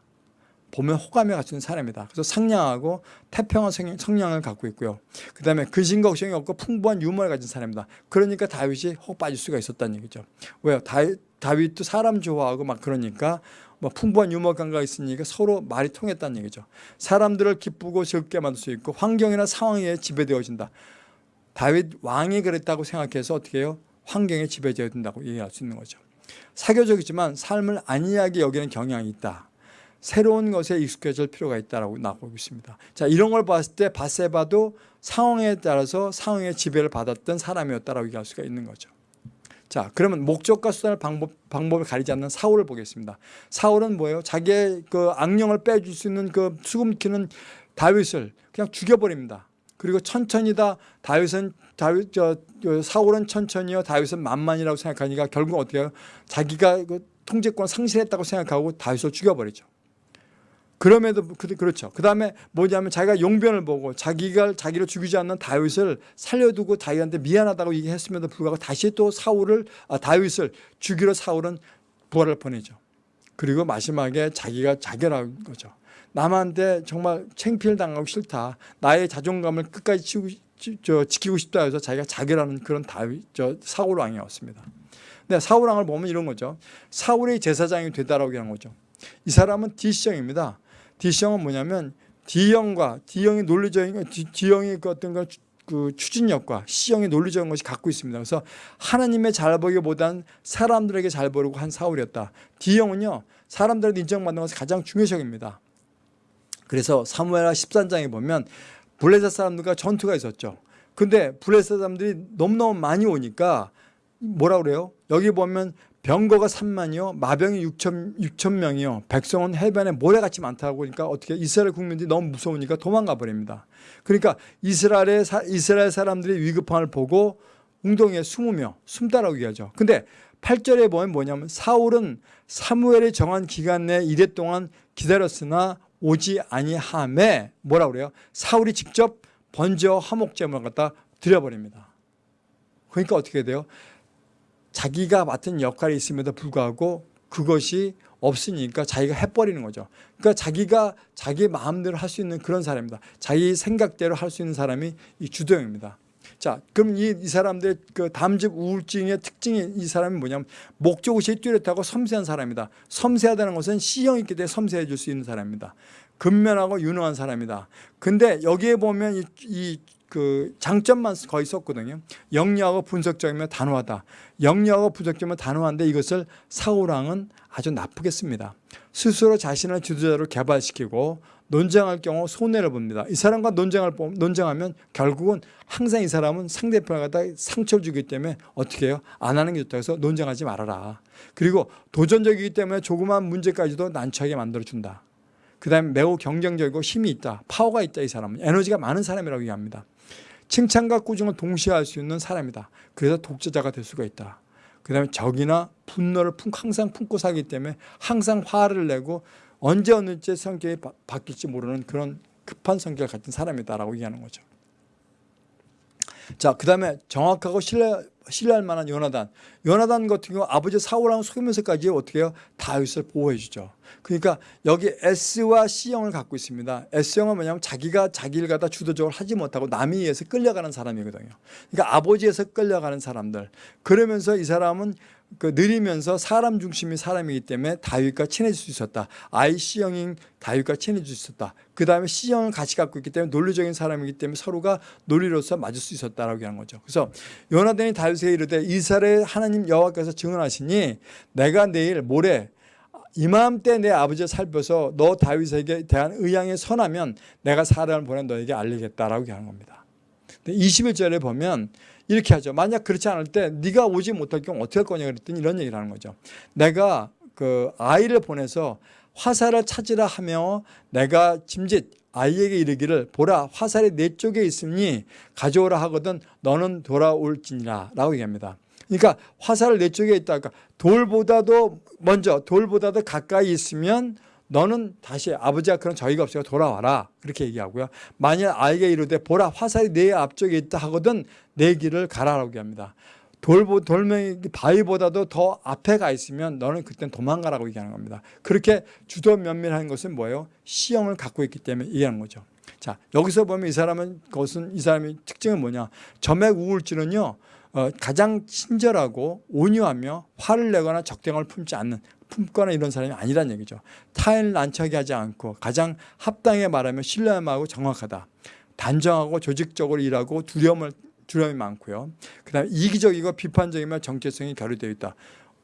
보면 호감에 갖춘 사람이다. 그래서 상냥하고 태평한 성향을 갖고 있고요. 그 다음에 근심 걱정이 없고 풍부한 유머를 가진 사람이다. 그러니까 다윗이 혹 빠질 수가 있었다는 얘기죠. 왜요? 다윗, 다윗도 사람 좋아하고 막 그러니까 뭐 풍부한 유머 감각이 있으니까 서로 말이 통했다는 얘기죠. 사람들을 기쁘고 즐겁게 만들 수 있고 환경이나 상황에 지배되어진다. 다윗 왕이 그랬다고 생각해서 어떻게 해요? 환경에 지배되어야 된다고 얘기할 수 있는 거죠. 사교적이지만 삶을 안이하게 여기는 경향이 있다. 새로운 것에 익숙해질 필요가 있다고 나오고 있습니다. 자 이런 걸 봤을 때 바세바도 상황에 따라서 상황의 지배를 받았던 사람이었다라고 얘기할 수가 있는 거죠. 자 그러면 목적과 수단을 방법, 방법을 가리지 않는 사울을 보겠습니다. 사울은 뭐예요? 자기의 그 악령을 빼줄 수 있는 그 수금키는 다윗을 그냥 죽여버립니다. 그리고 천천히다 다윗은 다윗 저, 저 사울은 천천히요 다윗은 만만이라고 생각하니까 결국 어떻게 해요? 자기가 그 통제권 상실했다고 생각하고 다윗을 죽여버리죠. 그럼에도 그렇죠. 그 다음에 뭐냐면 자기가 용변을 보고 자기가 자기를 죽이지 않는 다윗을 살려두고 다윗한테 미안하다고 얘기했음에도 불구하고 다시 또 사울을 아, 다윗을 죽이러 사울은 부활을 보내죠. 그리고 마지막에 자기가 자결한 거죠. 남한테 정말 챙피를 당하고 싫다. 나의 자존감을 끝까지 치고, 저, 지키고 싶다 해서 자기가 자결하는 그런 다윗, 저 사울 왕이었습니다. 근데 사울 왕을 보면 이런 거죠. 사울의 제사장이 되다라고 하는 거죠. 이 사람은 D형입니다. D형은 뭐냐면 D형과 D형이 논리적인 D형이 그 어떤 그, 그 추진력과 C형이 논리적인 것이 갖고 있습니다. 그래서 하나님의 잘 보기보단 사람들에게 잘 보려고 한 사울이었다. D형은요 사람들에게 인정받는 것이 가장 중요적입니다. 그래서 사무엘하 13장에 보면 블레셋 사람들과 전투가 있었죠. 근데 블레셋 사람들이 너무너무 많이 오니까 뭐라 그래요? 여기 보면 병거가 3만이요 마병이 6천, 6천 명이요. 백성은 해변에 모래같이 많다고 그러니까 어떻게 이스라엘 국민들이 너무 무서우니까 도망가 버립니다. 그러니까 이스라엘의 이스라엘 사람들이 위급함을 보고 웅덩이에 숨으며 숨다라고 얘기하죠. 근데 8절에 보면 뭐냐면 사울은 사무엘이 정한 기간 내 이래 동안 기다렸으나 오지 아니함에 뭐라 그래요? 사울이 직접 번제와 화목제물을 갖다 드려버립니다. 그러니까 어떻게 돼요 자기가 맡은 역할이 있음에도 불구하고 그것이 없으니까 자기가 해버리는 거죠. 그러니까 자기가 자기 마음대로 할 수 있는 그런 사람입니다. 자기 생각대로 할 수 있는 사람이 이 주도형입니다. 자, 그럼 이, 이 사람들 그 담즙 우울증의 특징이 이 사람이 뭐냐면 목적의식이 뚜렷하고 섬세한 사람이다. 섬세하다는 것은 C형이 있기 때문에 섬세해질 수 있는 사람입니다. 근면하고 유능한 사람이다. 근데 여기에 보면 이, 이 그 장점만 거의 썼거든요. 영리하고 분석적이며 단호하다. 영리하고 분석적이며 단호한데 이것을 사우랑은 아주 나쁘게 씁니다. 스스로 자신을 지도자로 개발시키고 논쟁할 경우 손해를 봅니다. 이 사람과 논쟁을 보- 논쟁하면 결국은 항상 이 사람은 상대편을 갖다 상처를 주기 때문에 어떻게 해요? 안 하는 게 좋다고 해서 논쟁하지 말아라. 그리고 도전적이기 때문에 조그마한 문제까지도 난처하게 만들어준다. 그 다음에 매우 경쟁적이고 힘이 있다. 파워가 있다 이 사람은. 에너지가 많은 사람이라고 얘기합니다. 칭찬과 꾸중을 동시에 할 수 있는 사람이다. 그래서 독재자가 될 수가 있다. 그 다음에 적이나 분노를 품, 항상 품고 살기 때문에 항상 화를 내고 언제 어느 때 성격이 바, 바뀔지 모르는 그런 급한 성격을 가진 사람이다라고 얘기하는 거죠. 자, 그 다음에 정확하고 신뢰, 신뢰할 만한 요나단. 요나단 같은 경우 아버지 사울왕 속이면서까지 어떻게 해요? 다윗을 보호해 주죠. 그러니까 여기 S와 C형을 갖고 있습니다. S형은 뭐냐면 자기가 자기를 갖다 주도적으로 하지 못하고 남에 의해서 끌려가는 사람이거든요. 그러니까 아버지에서 끌려가는 사람들. 그러면서 이 사람은 그 느리면서 사람 중심의 사람이기 때문에 다윗과 친해질 수 있었다. C형인 다윗과 친해질 수 있었다. 그 다음에 C형을 같이 갖고 있기 때문에 논리적인 사람이기 때문에 서로가 논리로서 맞을 수 있었다라고 하는 거죠. 그래서 요나단이 다윗에게 이르되 이스라엘 하나님 여호와께서 증언하시니 내가 내일 모레 이맘때 내 아버지를 살펴서 너 다윗에게 대한 의향이 선하면 내가 사람을 보내 너에게 알리겠다라고 하는 겁니다. 21절에 보면 이렇게 하죠. 만약 그렇지 않을 때 네가 오지 못할 경우 어떻게 할 거냐 그랬더니 이런 얘기를 하는 거죠. 내가 그 아이를 보내서 화살을 찾으라 하며 내가 짐짓 아이에게 이르기를 보라 화살이 내 쪽에 있으니 가져오라 하거든 너는 돌아올지니라 라고 얘기합니다. 그러니까 화살을 내 쪽에 있다. 그러니까 돌보다도 먼저 돌보다도 가까이 있으면 너는 다시 아버지가 그런 저희가 없으니까 돌아와라 그렇게 얘기하고요. 만약 아이에게 이르되 보라 화살이 내 앞쪽에 있다 하거든 내 길을 가라라고 얘기합니다. 돌보 돌멩이 바위보다도 더 앞에 가 있으면 너는 그땐 도망가라고 얘기하는 겁니다. 그렇게 주도 면밀한 것은 뭐예요? 시형을 갖고 있기 때문에 얘기하는 거죠. 자 여기서 보면 이 사람은 것은 이 사람의 특징은 뭐냐? 점액 우울증은요 어, 가장 친절하고 온유하며 화를 내거나 적대감을 품지 않는 품거나 이런 사람이 아니란 얘기죠. 타인을 난처하게 하지 않고 가장 합당하게 말하며 신뢰하고 정확하다. 단정하고 조직적으로 일하고 두려움을 두려움이 많고요. 그다음에 이기적이고 비판적이며 정체성이 결여되어 있다.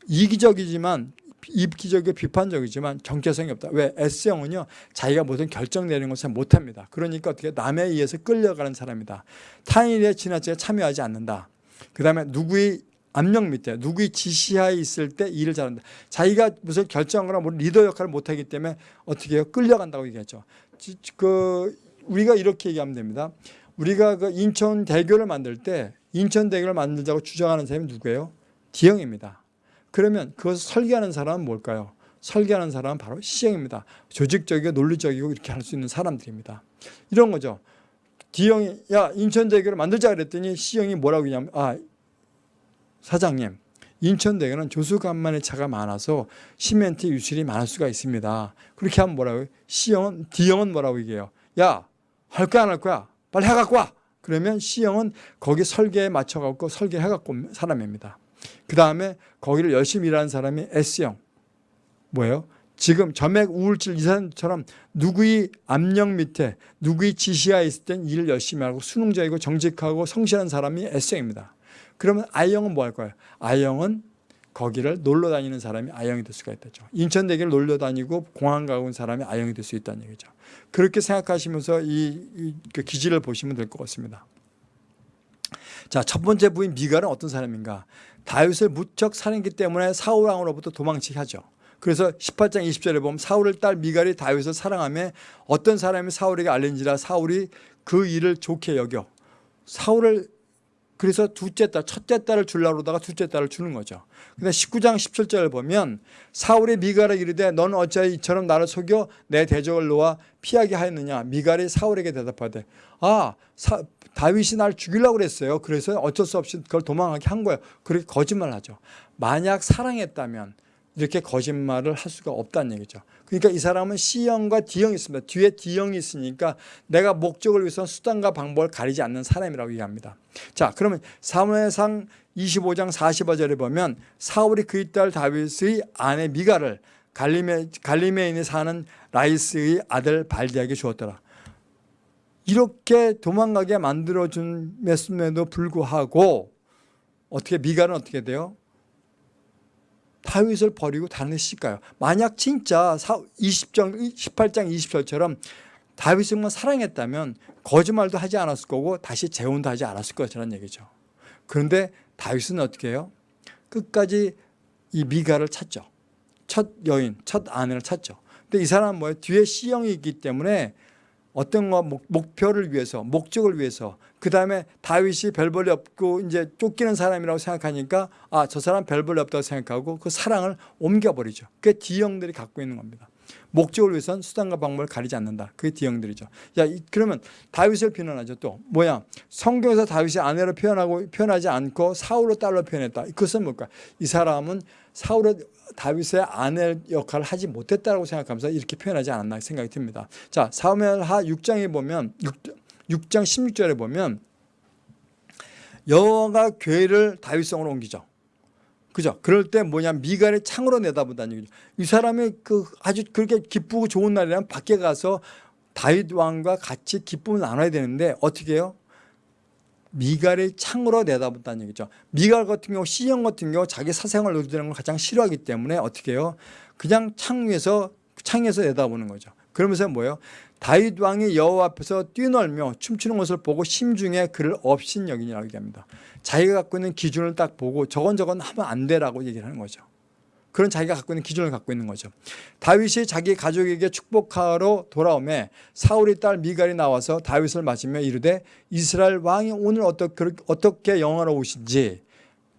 이기적이지만 이기적이고 비판적이지만 정체성이 없다. 왜? S형은요. 자기가 모든 결정 내리는 것을 못합니다. 그러니까 어떻게 남에 의해서 끌려가는 사람이다. 타인의 지나치게 참여하지 않는다. 그 다음에 누구의 압력 밑에 누구의 지시하에 있을 때 일을 잘한다. 자기가 무슨 결정하거나 뭐 리더 역할을 못하기 때문에 어떻게 해요? 끌려간다고 얘기했죠. 지- 그 우리가 이렇게 얘기하면 됩니다. 우리가 그 인천 대교를 만들 때 인천 대교를 만들자고 주장하는 사람이 누구예요? D형입니다. 그러면 그것을 설계하는 사람은 뭘까요? 설계하는 사람은 바로 C형입니다. 조직적이고 논리적이고 이렇게 할 수 있는 사람들입니다. 이런 거죠. D형이 야 인천대교를 만들자 그랬더니 C형이 뭐라고 했냐면 아 사장님 인천대교는 조수간만의 차가 많아서 시멘트 유실이 많을 수가 있습니다. 그렇게 하면 뭐라고? C형은 D형은 뭐라고 얘기해요? 야 할 거야 안 할 거야? 빨리 해갖고 와. 그러면 C형은 거기 설계에 맞춰갖고 설계해갖고 온 사람입니다. 그 다음에 거기를 열심히 일하는 사람이 S형 뭐예요? 지금 점액 우울증 이 사람처럼 누구의 압력 밑에 누구의 지시하에 있을 땐 일을 열심히 하고 수능적이고 정직하고 성실한 사람이 S형입니다. 그러면 I형은 뭐할 거예요? I형은 거기를 놀러 다니는 사람이 I형이 될 수가 있다죠. 인천대교를 놀러 다니고 공항 가고 온 사람이 I형이 될 수 있다는 얘기죠. 그렇게 생각하시면서 이, 이, 그 기지를 보시면 될 것 같습니다. 자, 첫 번째 부인 미갈은 어떤 사람인가? 다윗을 무척 사랑했기 때문에 사울 왕으로부터 도망치게 하죠. 그래서 18장 20절에 보면 사울의 딸 미갈이 다윗을 사랑하며 어떤 사람이 사울에게 알린지라 사울이 그 일을 좋게 여겨 사울을 그래서 둘째 딸, 첫째 딸을 주려고 그러다가 둘째 딸을 주는 거죠. 근데 19장 17절을 보면 사울이 미갈에 이르되 너는 어찌하여 이처럼 나를 속여 내 대적을 놓아 피하게 하였느냐 미갈이 사울에게 대답하되 아 사, 다윗이 날 죽이려고 그랬어요. 그래서 어쩔 수 없이 그걸 도망하게 한 거예요. 그렇게 거짓말하죠. 만약 사랑했다면 이렇게 거짓말을 할 수가 없다는 얘기죠. 그러니까 이 사람은 C형과 D형이 있습니다. 뒤에 D형이 있으니까 내가 목적을 위해서 수단과 방법을 가리지 않는 사람이라고 얘기합니다. 자, 그러면 사무엘상 25장 45절에 보면 사울이 그의 딸 다윗의 아내 미가를 갈리메, 갈리메인에 사는 라이스의 아들 발디에게 주었더라. 이렇게 도망가게 만들어준 메스에도 불구하고 어떻게 미가는 어떻게 돼요? 다윗을 버리고 다른 데 시집가요. 만약 진짜 20장, 18장 20절처럼 다윗을 사랑했다면 거짓말도 하지 않았을 거고 다시 재혼도 하지 않았을 것이라는 얘기죠. 그런데 다윗은 어떻게 해요? 끝까지 이 미가를 찾죠. 첫 여인, 첫 아내를 찾죠. 근데 이 사람은 뭐예요? 뒤에 C형이 있기 때문에 어떤 거 목표를 위해서 목적을 위해서 그 다음에 다윗이 별 볼이 없고 이제 쫓기는 사람이라고 생각하니까 아 저 사람 별 볼이 없다고 생각하고 그 사랑을 옮겨버리죠. 그게 D형들이 갖고 있는 겁니다. 목적을 위해서는 수단과 방법을 가리지 않는다. 그게 D형들이죠. 야 그러면 다윗을 비난하죠. 또 뭐야 성경에서 다윗이 아내로 표현하고 표현하지 않고 사울로 딸로 표현했다. 그것은 뭘까? 이 사람은 사울의 다윗의 아내 역할을 하지 못했다고 생각하면서 이렇게 표현하지 않았나 생각이 듭니다. 자, 사무엘하 6장에 보면 6, 장 16절에 보면 여호와가 괴를 다윗성으로 옮기죠. 그죠? 그럴 때 뭐냐 미갈의 창으로 내다본다는 얘기죠. 이 사람이 그 아주 그렇게 기쁘고 좋은 날이라면 밖에 가서 다윗 왕과 같이 기쁨을 나눠야 되는데 어떻게 해요? 미갈의 창으로 내다본다는 얘기죠. 미갈 같은 경우 C형 같은 경우 자기 사생활 노리는 걸 가장 싫어하기 때문에 어떻게 해요? 그냥 창 위에서 창에서 내다보는 거죠. 그러면서 뭐예요? 다윗 왕이 여호와 앞에서 뛰놀며 춤추는 것을 보고 심중에 그를 업신여기니라고 얘기합니다. 자기가 갖고 있는 기준을 딱 보고 저건 저건 하면 안 되라고 얘기를 하는 거죠. 그런 자기가 갖고 있는 기준을 갖고 있는 거죠. 다윗이 자기 가족에게 축복하러 돌아오매 사울의 딸 미갈이 나와서 다윗을 맞으며 이르되 이스라엘 왕이 오늘 어떻게 영화로우신지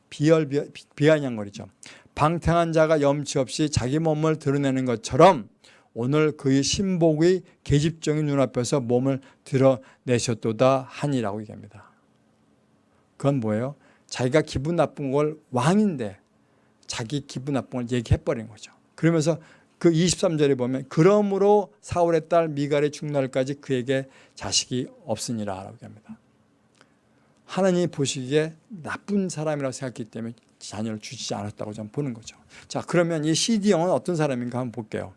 비열 비아냥거리죠. 방탕한 자가 염치 없이 자기 몸을 드러내는 것처럼 오늘 그의 신복의 계집종의 눈앞에서 몸을 드러내셨도다 하니라고 얘기합니다. 그건 뭐예요? 자기가 기분 나쁜 걸 왕인데 자기 기분 나쁜 걸 얘기해버린 거죠. 그러면서 그 23절에 보면 그러므로 사울의 딸 미갈의 죽날까지 그에게 자식이 없으니라 라고 합니다. 하나님이 보시기에 나쁜 사람이라고 생각했기 때문에 자녀를 주지 않았다고 저는 보는 거죠. 자 그러면 이 CD형은 어떤 사람인가 한번 볼게요.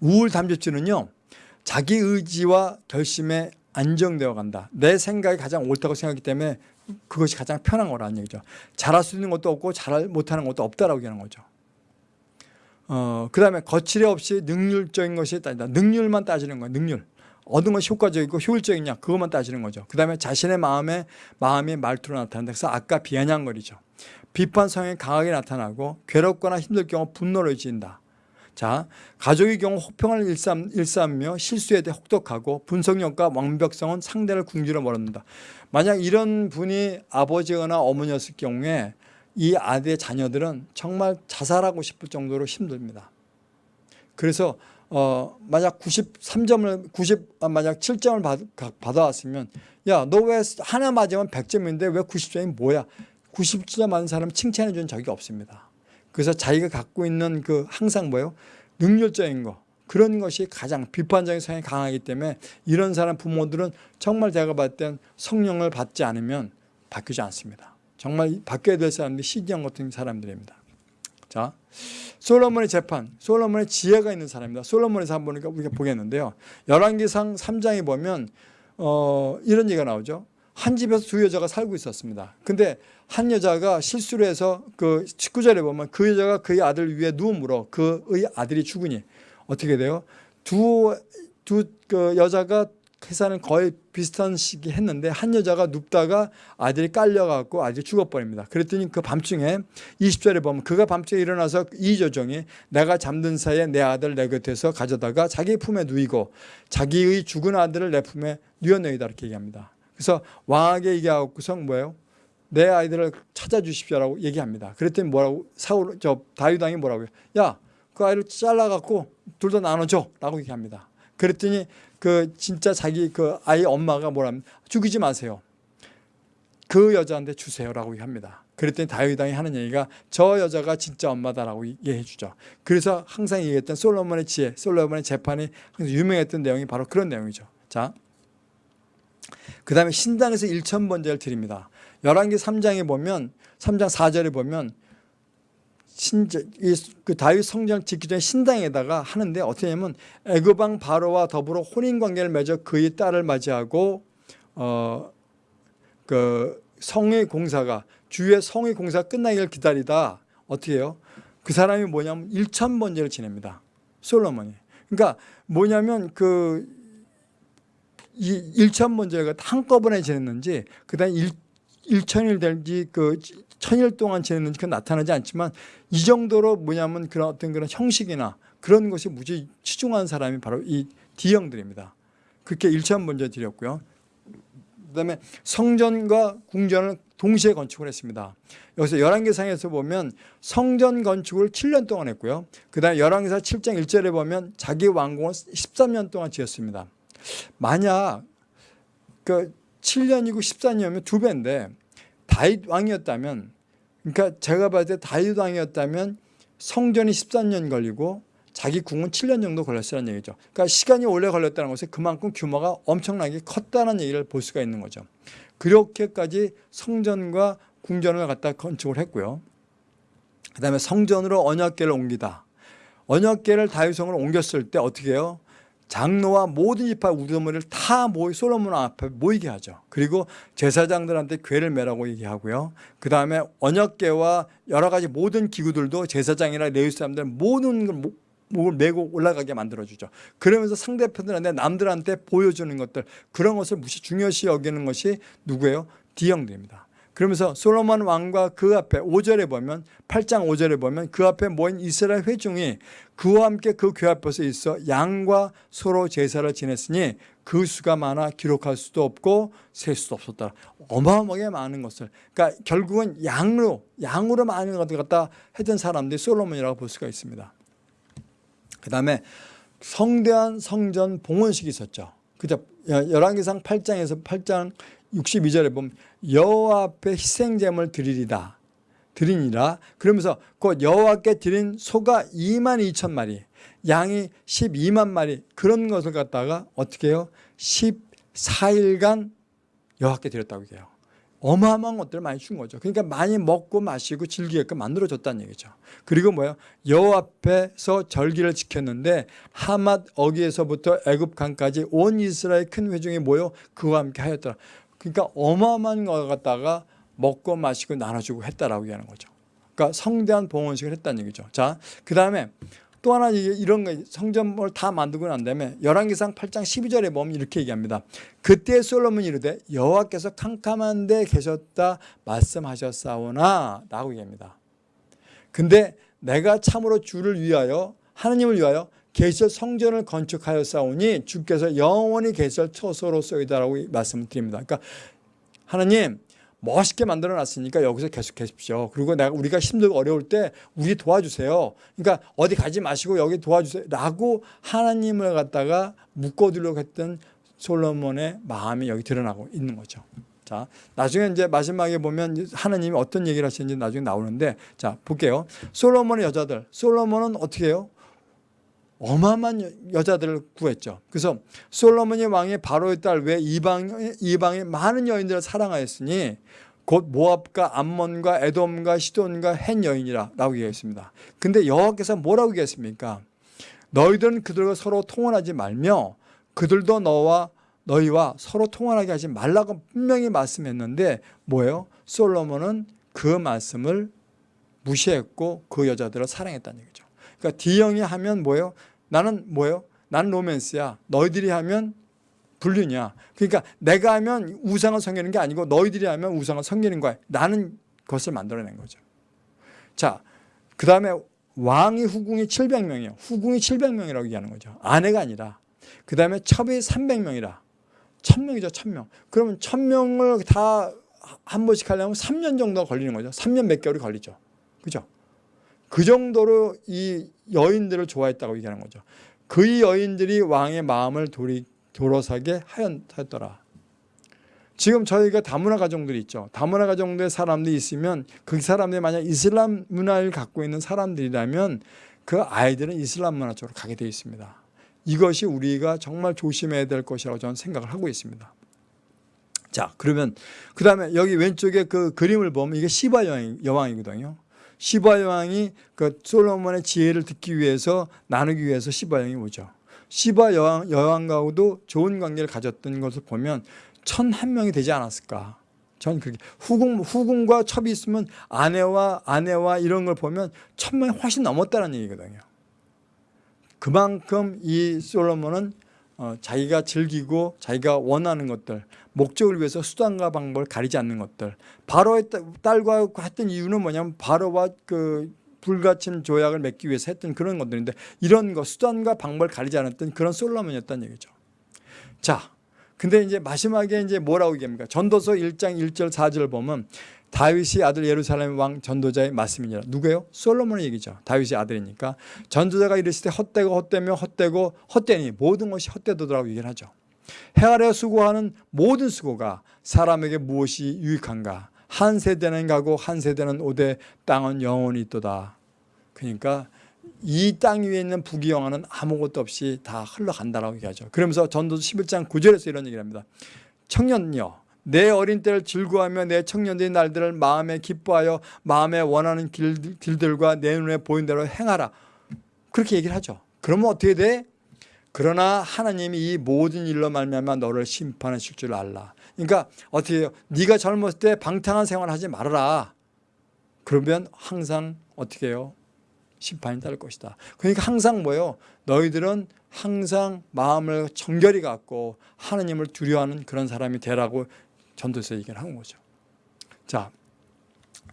우울 담배증은요 자기 의지와 결심에 안정되어 간다. 내 생각이 가장 옳다고 생각하기 때문에 그것이 가장 편한 거라는 얘기죠. 잘할 수 있는 것도 없고 잘 못하는 것도 없다라고 얘기하는 거죠. 어, 그 다음에 거칠이 없이 능률적인 것이 따진다. 능률만 따지는 거예요. 능률. 얻은 것이 효과적이고 효율적이냐 그것만 따지는 거죠. 그 다음에 자신의 마음에 마음이 말투로 나타난다. 그래서 아까 비아냥거리죠. 비판 성이 강하게 나타나고 괴롭거나 힘들 경우 분노를 지인다. 자, 가족의 경우 혹평을 일삼, 일삼며 실수에 대해 혹독하고 분석력과 완벽성은 상대를 궁지로 멀었는다. 만약 이런 분이 아버지거나 어머니였을 경우에 이 아들의 자녀들은 정말 자살하고 싶을 정도로 힘듭니다. 그래서 어 만약 93점을 90 아, 만약 7점을 받, 받아왔으면 야 너 왜 하나 맞으면 100점인데 왜 90점이 뭐야? 90점 맞은 사람 칭찬해 준 적이 없습니다. 그래서 자기가 갖고 있는 그 항상 뭐예요? 능률적인 거 그런 것이 가장 비판적인 성향이 강하기 때문에 이런 사람 부모들은 정말 제가 봤을 땐 성령을 받지 않으면 바뀌지 않습니다. 정말 바뀌어야 될 사람들이 시디형 같은 사람들입니다. 자, 솔로몬의 재판, 솔로몬의 지혜가 있는 사람입니다. 솔로몬에서 한번 우리가 보겠는데요. 열왕기상 3장에 보면 어, 이런 얘기가 나오죠. 한 집에서 두 여자가 살고 있었습니다. 근데 한 여자가 실수를 해서 그 19절에 보면 그 여자가 그의 아들 위에 누움으로 그의 아들이 죽으니 어떻게 돼요? 두, 두 그 여자가 계산은 거의 비슷한 시기 했는데 한 여자가 눕다가 아들이 깔려갖고 아들이 죽어버립니다. 그랬더니 그 밤중에 20절에 보면 그가 밤중에 일어나서 이 조정이 내가 잠든 사이에 내 아들 내 곁에서 가져다가 자기 품에 누이고 자기의 죽은 아들을 내 품에 누여내이다 이렇게 얘기합니다. 그래서 왕에게 얘기하고서 뭐예요? 내 아이들을 찾아주십시오라고 얘기합니다. 그랬더니 뭐라고 사울 저 다윗 왕이 뭐라고요? 야, 그 아이를 잘라갖고 둘 다 나눠줘라고 얘기합니다. 그랬더니 그 진짜 자기 그 아이 엄마가 뭐라면 죽이지 마세요. 그 여자한테 주세요라고 얘기합니다. 그랬더니 다윗 왕이 하는 얘기가 저 여자가 진짜 엄마다라고 얘기해 주죠. 그래서 항상 얘기했던 솔로몬의 지혜, 솔로몬의 재판이 항상 유명했던 내용이 바로 그런 내용이죠. 자, 그 다음에 신당에서 일천번제를 드립니다. 열왕기 3장에 보면 3장 4절에 보면 신자, 이, 그 다윗 성전 짓기 전에 신당에다가 하는데 어떻게 하냐면 애굽왕 바로와 더불어 혼인 관계를 맺어 그의 딸을 맞이하고 어 그 성의 공사가 주의 성의 공사 끝나기를 기다리다 어떻게 해요? 그 사람이 뭐냐면 일천 번제를 지냅니다. 솔로몬이. 그러니까 뭐냐면 그이 일천 번제가 한꺼번에 지냈는지 그다음 일 일천일 될지 그 천일 동안 지냈는지 그 나타나지 않지만 이 정도로 뭐냐면 그런 어떤 그런 형식이나 그런 것이 무지 치중한 사람이 바로 이 D형들입니다. 그렇게 일천 번제 드렸고요. 그다음에 성전과 궁전을 동시에 건축을 했습니다. 여기서 열왕기상에서 보면 성전 건축을 7년 동안 했고요. 그다음에 열왕기사 7장 1절에 보면 자기 왕궁을 13년 동안 지었습니다. 만약 그 7년이고 14년이면 두 배인데 다윗 왕이었다면 그러니까 제가 봤을 때 다윗 왕이었다면 성전이 13년 걸리고 자기 궁은 7년 정도 걸렸다는 얘기죠. 그러니까 시간이 오래 걸렸다는 것은 그만큼 규모가 엄청나게 컸다는 얘기를 볼 수가 있는 거죠. 그렇게까지 성전과 궁전을 갖다 건축을 했고요. 그 다음에 성전으로 언약궤를 옮기다. 언약궤를 다윗성으로 옮겼을 때 어떻게 해요? 장로와 모든 지파 우두머리를 다 모이 솔로몬 앞에 모이게 하죠. 그리고 제사장들한테 궤를 매라고 얘기하고요. 그 다음에 언약궤와 여러 가지 모든 기구들도 제사장이나 레위 사람들 모든 걸 목을 메고 올라가게 만들어주죠. 그러면서 상대편들한테 남들한테 보여주는 것들 그런 것을 무시 중요시 여기는 것이 누구예요? D형들입니다. 그러면서 솔로몬 왕과 그 앞에 5절에 보면 8장 5절에 보면 그 앞에 모인 이스라엘 회중이 그와 함께 그 궤 앞에서 있어 양과 서로 제사를 지냈으니 그 수가 많아 기록할 수도 없고 셀 수도 없었다. 어마어마하게 많은 것을 그러니까 결국은 양으로 양으로 많은 것을 갖다 했던 사람들이 솔로몬이라고 볼 수가 있습니다. 그 다음에 성대한 성전 봉헌식이 있었죠. 그죠? 열왕기상 8장에서 8장 62절에 보면 여호와 앞에 희생제물 드리리다. 드리니라. 그러면서 그 여호와께 드린 소가 2만 2천 마리, 양이 12만 마리 그런 것을 갖다가 어떻게 해요? 14일간 여호와께 드렸다고 해요. 어마어마한 것들을 많이 준 거죠. 그러니까 많이 먹고 마시고 즐기게끔 만들어줬다는 얘기죠. 그리고 뭐예요? 여호 앞에서 절기를 지켰는데 하맛 어기에서부터 애굽 강까지 온 이스라엘 큰 회중이 모여 그와 함께 하였더라. 그러니까 어마어마한 걸 갖다가 먹고 마시고 나눠주고 했다라고 얘기하는 거죠. 그러니까 성대한 봉헌식을 했다는 얘기죠. 자, 그 다음에 또 하나 이런 거 성전을 다 만들고 난 다음에 열왕기상 8장 12절에 보면 이렇게 얘기합니다. 그때 솔로몬이 이르되 여호와께서 캄캄한 데 계셨다 말씀하셨사오나 라고 얘기합니다. 근데 내가 참으로 주를 위하여 하나님을 위하여 계절 성전을 건축하였사오니 주께서 영원히 계절 처소로서이다라고 말씀을 드립니다. 그러니까 하나님 멋있게 만들어 놨으니까 여기서 계속 계십시오. 그리고 내가 우리가 힘들고 어려울 때 우리 도와주세요. 그러니까 어디 가지 마시고 여기 도와주세요. 라고 하나님을 갖다가 묶어두려고 했던 솔로몬의 마음이 여기 드러나고 있는 거죠. 자, 나중에 이제 마지막에 보면 하나님이 어떤 얘기를 하시는지 나중에 나오는데 자, 볼게요. 솔로몬의 여자들. 솔로몬은 어떻게 해요? 어마어마한 여자들을 구했죠. 그래서 솔로몬이 왕이 바로의 딸 외 이방 이방의 많은 여인들을 사랑하였으니 곧 모압과 암몬과 에돔과 시돈과 헨 여인이라 라고 얘기했습니다. 근데 여호와께서 뭐라고 얘기했습니까? 너희들은 그들과 서로 통혼하지 말며 그들도 너와 너희와 서로 통혼하게 하지 말라고 분명히 말씀했는데 뭐예요? 솔로몬은 그 말씀을 무시했고 그 여자들을 사랑했다는 얘기죠. 그러니까 D형이 하면 뭐예요? 나는 뭐예요? 나는 로맨스야. 너희들이 하면 불륜이야. 그러니까 내가 하면 우상을 섬기는 게 아니고 너희들이 하면 우상을 섬기는 거야. 나는 것을 만들어낸 거죠. 자, 그 다음에 왕이 후궁이 700명이에요. 후궁이 700명이라고 얘기하는 거죠. 아내가 아니라. 그 다음에 첩이 300명이라. 1000명이죠, 1000명. 그러면 1000명을 다 한 번씩 하려면 3년 정도 걸리는 거죠. 3년 몇 개월이 걸리죠. 그죠? 그 정도로 이 여인들을 좋아했다고 얘기하는 거죠. 그 여인들이 왕의 마음을 돌이, 돌아서게 하였더라. 지금 저희가 다문화 가정들이 있죠. 다문화 가정들의 사람들이 있으면 그 사람들이 만약 이슬람 문화를 갖고 있는 사람들이라면 그 아이들은 이슬람 문화 쪽으로 가게 되어 있습니다. 이것이 우리가 정말 조심해야 될 것이라고 저는 생각을 하고 있습니다. 자, 그러면 그 다음에 여기 왼쪽에 그 그림을 보면 이게 시바 여왕, 여왕이거든요. 시바 여왕이 그 솔로몬의 지혜를 듣기 위해서 나누기 위해서 시바 여왕이 오죠. 시바 여왕, 여왕과도 좋은 관계를 가졌던 것을 보면 천 한 명이 되지 않았을까. 전 그렇게 후궁, 후궁과 첩이 있으면 아내와 아내와 이런 걸 보면 천명이 훨씬 넘었다는 얘기거든요. 그만큼 이 솔로몬은 어, 자기가 즐기고 자기가 원하는 것들 목적을 위해서 수단과 방법을 가리지 않는 것들 바로의 딸과 했던 이유는 뭐냐면 바로와 그 불가침 조약을 맺기 위해서 했던 그런 것들인데 이런 거 수단과 방법을 가리지 않았던 그런 솔로몬이었다는 얘기죠. 자, 근데 이제 마지막에 이제 뭐라고 얘기합니까? 전도서 1장 1절 4절 보면 다윗이 아들 예루살렘 왕 전도자의 말씀이니라. 누구예요? 솔로몬의 얘기죠. 다윗의 아들이니까. 전도자가 이르시되 헛되고 헛되며 헛되고 헛되니 모든 것이 헛되도라고 얘기를 하죠. 해 아래 수고하는 모든 수고가 사람에게 무엇이 유익한가? 한 세대는 가고 한 세대는 오되 땅은 영원히 있도다. 그러니까 이땅 위에 있는 부귀영화는 아무것도 없이 다 흘러간다라고 얘기하죠. 그러면서 전도서 11장 9절에서 이런 얘기를 합니다. 청년여 내 어린 때를 즐거워하며 내 청년들의 날들을 마음에 기뻐하여 마음에 원하는 길, 길들과 내 눈에 보인 대로 행하라. 그렇게 얘기를 하죠. 그러면 어떻게 돼? 그러나 하나님이 이 모든 일로 말미암아 너를 심판하실 줄 알라. 그러니까 어떻게 해요? 네가 젊었을 때 방탕한 생활을 하지 말아라. 그러면 항상 어떻게 해요? 심판이 따를 것이다. 그러니까 항상 뭐예요? 너희들은 항상 마음을 정결히 갖고 하나님을 두려워하는 그런 사람이 되라고 전도서 얘기를 한 거죠. 자,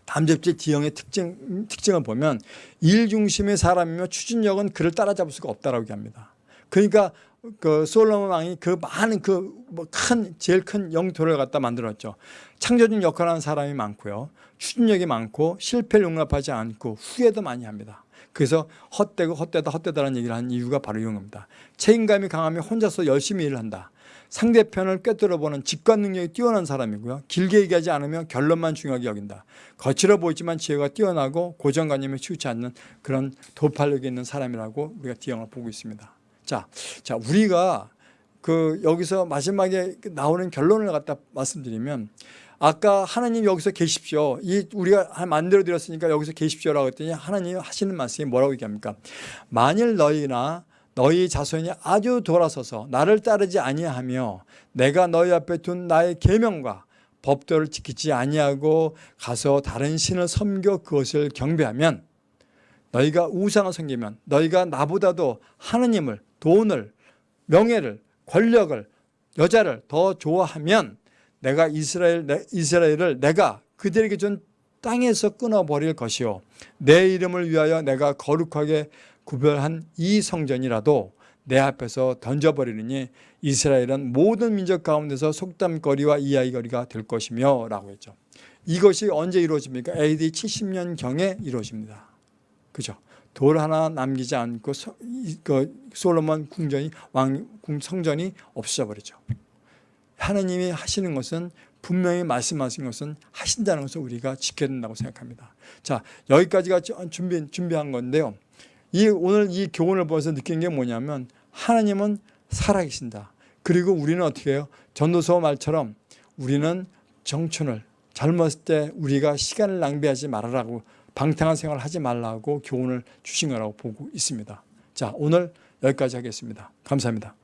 담즙질 지형의 특징, 특징을 보면 일 중심의 사람이며 추진력은 그를 따라잡을 수가 없다라고 얘기합니다. 그러니까 그 솔로몬 왕이 그 많은 그 뭐 큰 제일 큰 영토를 갖다 만들었죠. 창조적 역할을 하는 사람이 많고요. 추진력이 많고 실패를 용납하지 않고 후회도 많이 합니다. 그래서 헛되고 헛되다 헛되다라는 얘기를 하는 이유가 바로 이런 겁니다. 책임감이 강하면 혼자서 열심히 일을 한다. 상대편을 꿰뚫어보는 직관 능력이 뛰어난 사람이고요. 길게 얘기하지 않으면 결론만 중요하게 여긴다. 거칠어 보이지만 지혜가 뛰어나고 고정관념에 치우치 않는 그런 도발력이 있는 사람이라고 우리가 디형을 보고 있습니다. 자, 자 우리가 그 여기서 마지막에 나오는 결론을 갖다 말씀드리면 아까 하나님 여기서 계십시오. 이 우리가 만들어 드렸으니까 여기서 계십시오라고 했더니 하나님 하시는 말씀이 뭐라고 얘기합니까? 만일 너희나 너희 자손이 아주 돌아서서 나를 따르지 아니하며 내가 너희 앞에 둔 나의 계명과 법도를 지키지 아니하고 가서 다른 신을 섬겨 그것을 경배하면 너희가 우상을 섬기면 너희가 나보다도 하느님을 돈을 명예를 권력을 여자를 더 좋아하면 내가 이스라엘 이스라엘을 내가 그들에게 준 땅에서 끊어버릴 것이요. 내 이름을 위하여 내가 거룩하게 구별한 이 성전이라도 내 앞에서 던져버리느니 이스라엘은 모든 민족 가운데서 속담거리와 이야기거리가 될 것이며 라고 했죠. 이것이 언제 이루어집니까? AD 70년경에 이루어집니다. 그죠? 돌 하나 남기지 않고 소, 그 솔로몬 궁전이 왕 성전이 없어져 버리죠. 하나님이 하시는 것은 분명히 말씀하신 것은 하신다는 것을 우리가 지켜야 된다고 생각합니다. 자 여기까지가 준비, 준비한 건데요. 이 오늘 이 교훈을 보면서 느낀 게 뭐냐면 하나님은 살아계신다. 그리고 우리는 어떻게 해요? 전도서 말처럼 우리는 정춘을 젊었을 때 우리가 시간을 낭비하지 말아라고 방탕한 생활을 하지 말라고 교훈을 주신 거라고 보고 있습니다. 자 오늘 여기까지 하겠습니다. 감사합니다.